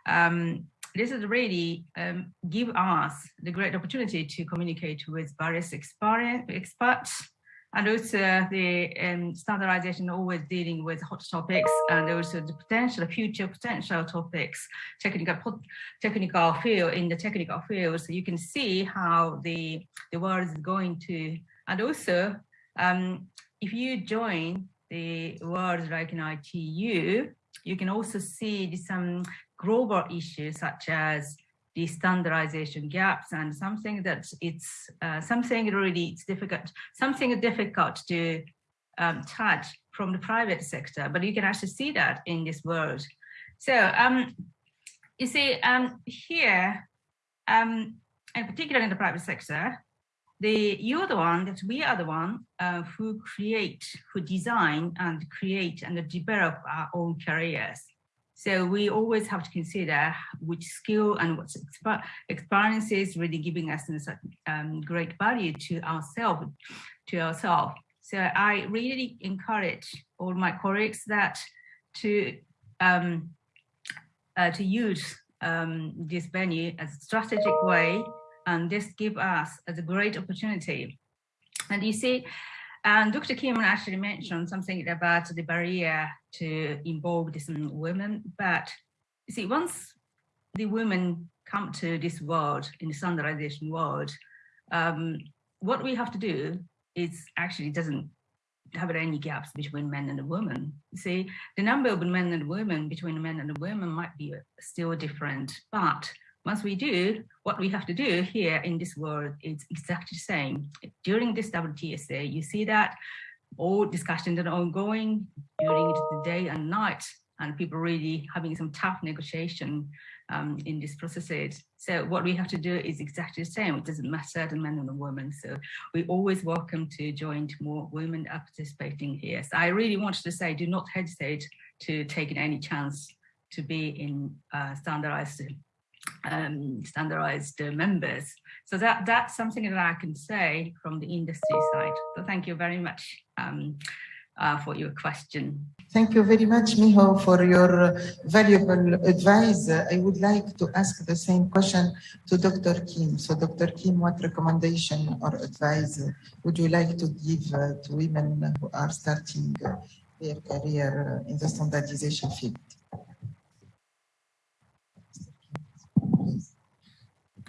um, this is really um, give us the great opportunity to communicate with various experts and also the um, standardization always dealing with hot topics and also the potential future potential topics technical technical field in the technical field. So you can see how the the world is going to. And also um, if you join the world like in ITU, you can also see some global issues such as the standardization gaps and something that it's uh, something really it's difficult, something difficult to um, touch from the private sector, but you can actually see that in this world. So um, you see um, here, um, in particular in the private sector, the you're the one that we are the one uh, who create, who design and create and develop our own careers. So we always have to consider which skill and what experiences really giving us um, great value to ourselves, to ourselves. So I really encourage all my colleagues that to um, uh, to use um, this venue as a strategic way and this gives us a great opportunity. And you see, and Dr. Kim actually mentioned something about the barrier to involve these women, but you see, once the women come to this world, in the standardization world, um, what we have to do is actually doesn't have any gaps between men and women. You see, the number of men and women between men and women might be still different, but once we do, what we have to do here in this world is exactly the same. During this WTSA, you see that all discussions are ongoing during the day and night, and people really having some tough negotiation um, in these processes. So what we have to do is exactly the same. It doesn't matter the men and the women. So we always welcome to join more women are participating here. So I really wanted to say, do not hesitate to take any chance to be in uh, standardized um, standardized uh, members. So that that's something that I can say from the industry side. So thank you very much um, uh, for your question. Thank you very much, Miho, for your valuable advice. I would like to ask the same question to Dr. Kim. So Dr. Kim, what recommendation or advice would you like to give uh, to women who are starting their career in the standardization field?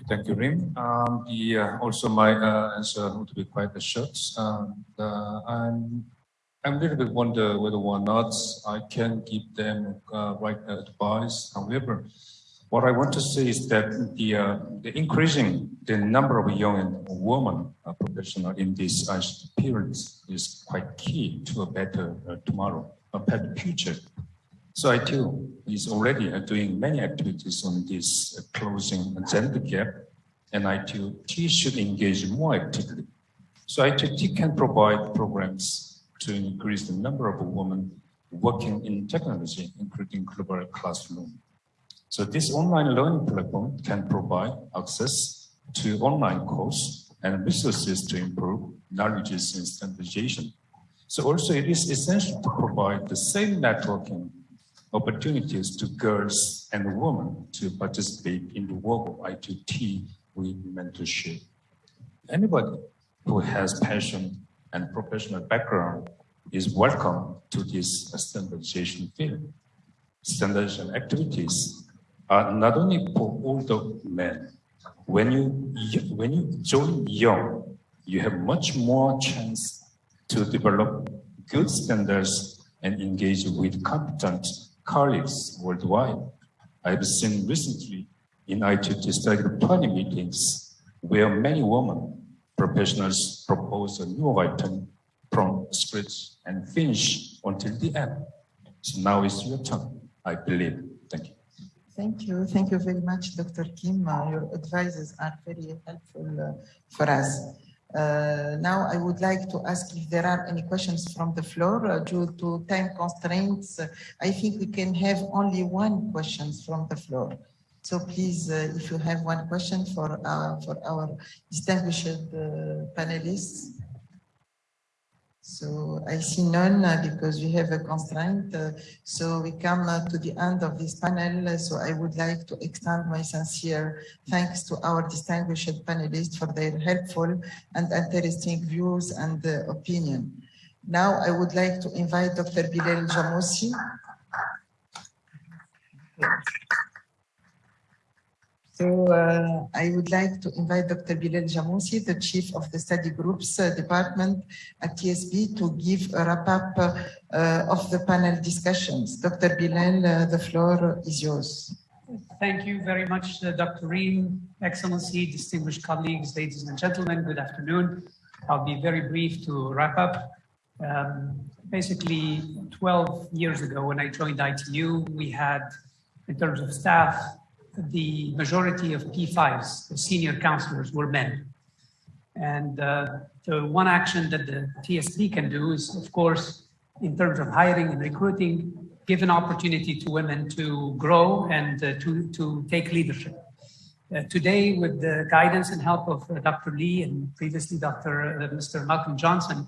Thank you, Rim. Um, the, uh, also, my uh, answer would be quite short. Um, uh, I'm, I'm a little bit wonder whether or not I can give them uh, right advice. However, what I want to say is that the, uh, the increasing the number of young women uh, professionals in this period is quite key to a better tomorrow, a better future. So ITU is already uh, doing many activities on this uh, closing gender gap, and ITU should engage more actively. So ITU can provide programs to increase the number of women working in technology, including global classroom. So this online learning platform can provide access to online course and resources to improve knowledges in standardization. So also it is essential to provide the same networking opportunities to girls and women to participate in the work of ITT with mentorship. Anybody who has passion and professional background is welcome to this standardization field. standardization activities are not only for older men. When you when you join young, you have much more chance to develop good standards and engage with competent colleagues worldwide. I've seen recently in study group 20 meetings where many women professionals propose a new item from scratch and finish until the end. So now is your turn, I believe. Thank you. Thank you. Thank you very much, Dr. Kim. Uh, your advices are very helpful uh, for us. Uh, now, I would like to ask if there are any questions from the floor. Uh, due to time constraints, uh, I think we can have only one question from the floor. So please, uh, if you have one question for our, for our distinguished panelists. So I see none uh, because we have a constraint. Uh, so we come uh, to the end of this panel. So I would like to extend my sincere thanks to our distinguished panelists for their helpful and interesting views and opinion. Now I would like to invite Dr. Bilal Jamoussi. So uh, I would like to invite Dr. Bilal Jamoussi, the chief of the study groups uh, department at TSB to give a wrap up uh, of the panel discussions. Dr. Bilal, uh, the floor is yours. Thank you very much, uh, Dr. Rim, Excellency, distinguished colleagues, ladies and gentlemen, good afternoon. I'll be very brief to wrap up. Um, basically, 12 years ago when I joined ITU, we had, in terms of staff, the majority of P5s, the senior counselors, were men. And uh, the one action that the TSB can do is, of course, in terms of hiring and recruiting, give an opportunity to women to grow and uh, to, to take leadership. Uh, today, with the guidance and help of uh, Dr. Lee and previously Dr. Uh, Mr. Malcolm Johnson,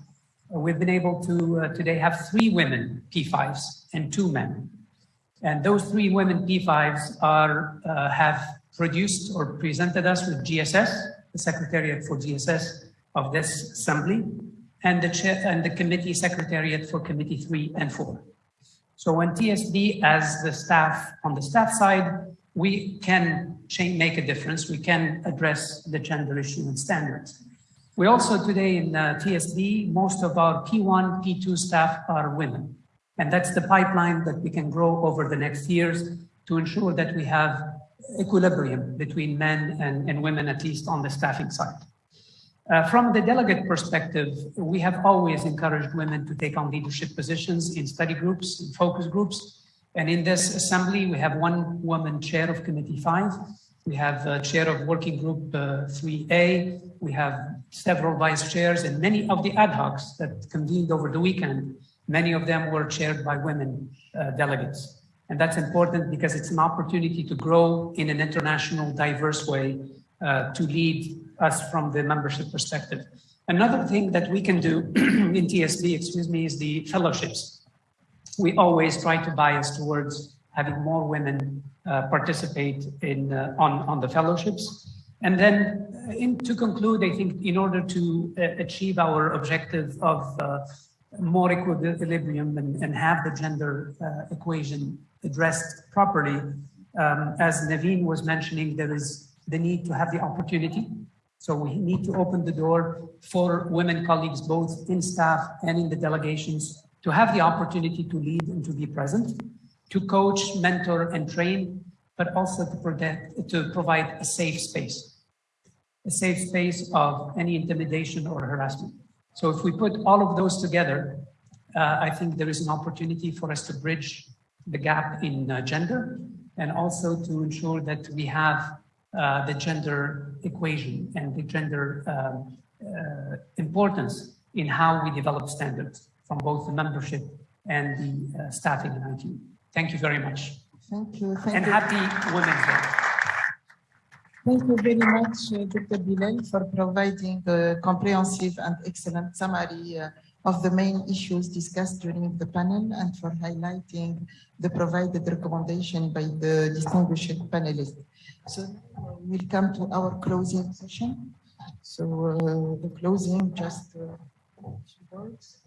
uh, we've been able to today have three women P5s and two men. And those three women P5s are, uh, have produced or presented us with GSS, the Secretariat for GSS of this assembly, and the, chair, and the committee secretariat for committee three and four. So when TSB as the staff on the staff side, we can change, make a difference. We can address the gender issue and standards. We also today in uh, TSB, most of our P1, P2 staff are women. And that's the pipeline that we can grow over the next years to ensure that we have equilibrium between men and, and women, at least on the staffing side. Uh, from the delegate perspective, we have always encouraged women to take on leadership positions in study groups, in focus groups. And in this assembly, we have one woman chair of committee five. We have a chair of working group uh, 3A. We have several vice chairs and many of the ad hocs that convened over the weekend Many of them were chaired by women uh, delegates. And that's important because it's an opportunity to grow in an international, diverse way uh, to lead us from the membership perspective. Another thing that we can do in TSB, excuse me, is the fellowships. We always try to bias towards having more women uh, participate in uh, on, on the fellowships. And then uh, in, to conclude, I think in order to uh, achieve our objective of more equilibrium and, and have the gender uh, equation addressed properly. Um, as Nevin was mentioning, there is the need to have the opportunity. So we need to open the door for women colleagues, both in staff and in the delegations, to have the opportunity to lead and to be present, to coach, mentor, and train, but also to, protect, to provide a safe space, a safe space of any intimidation or harassment. So if we put all of those together, uh, I think there is an opportunity for us to bridge the gap in uh, gender and also to ensure that we have uh, the gender equation and the gender um, uh, importance in how we develop standards from both the membership and the uh, staffing in IT. Thank you very much. Thank you. Thank and you. happy Women's Day. Thank you very much, uh, Dr. Bilal, for providing a comprehensive and excellent summary uh, of the main issues discussed during the panel and for highlighting the provided recommendation by the distinguished panelists. So we'll come to our closing session. So uh, the closing just uh, two words.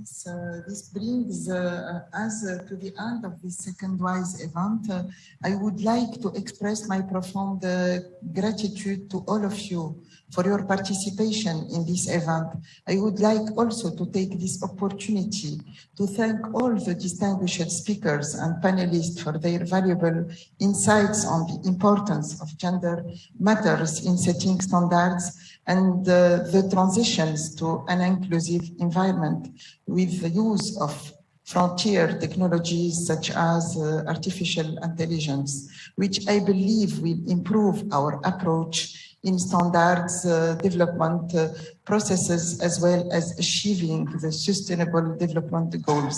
This, uh, this brings uh, us uh, to the end of this second WISE event. Uh, I would like to express my profound uh, gratitude to all of you for your participation in this event. I would like also to take this opportunity to thank all the distinguished speakers and panelists for their valuable insights on the importance of gender matters in setting standards and uh, the transitions to an inclusive environment with the use of frontier technologies such as uh, artificial intelligence, which I believe will improve our approach in standards uh, development uh, processes as well as achieving the sustainable development goals.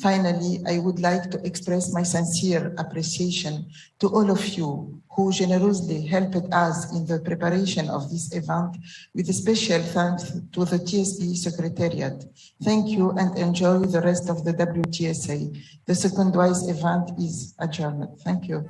Finally, I would like to express my sincere appreciation to all of you who generously helped us in the preparation of this event with a special thanks to the TSB Secretariat. Thank you and enjoy the rest of the WTSA. The second WISE event is adjourned. Thank you.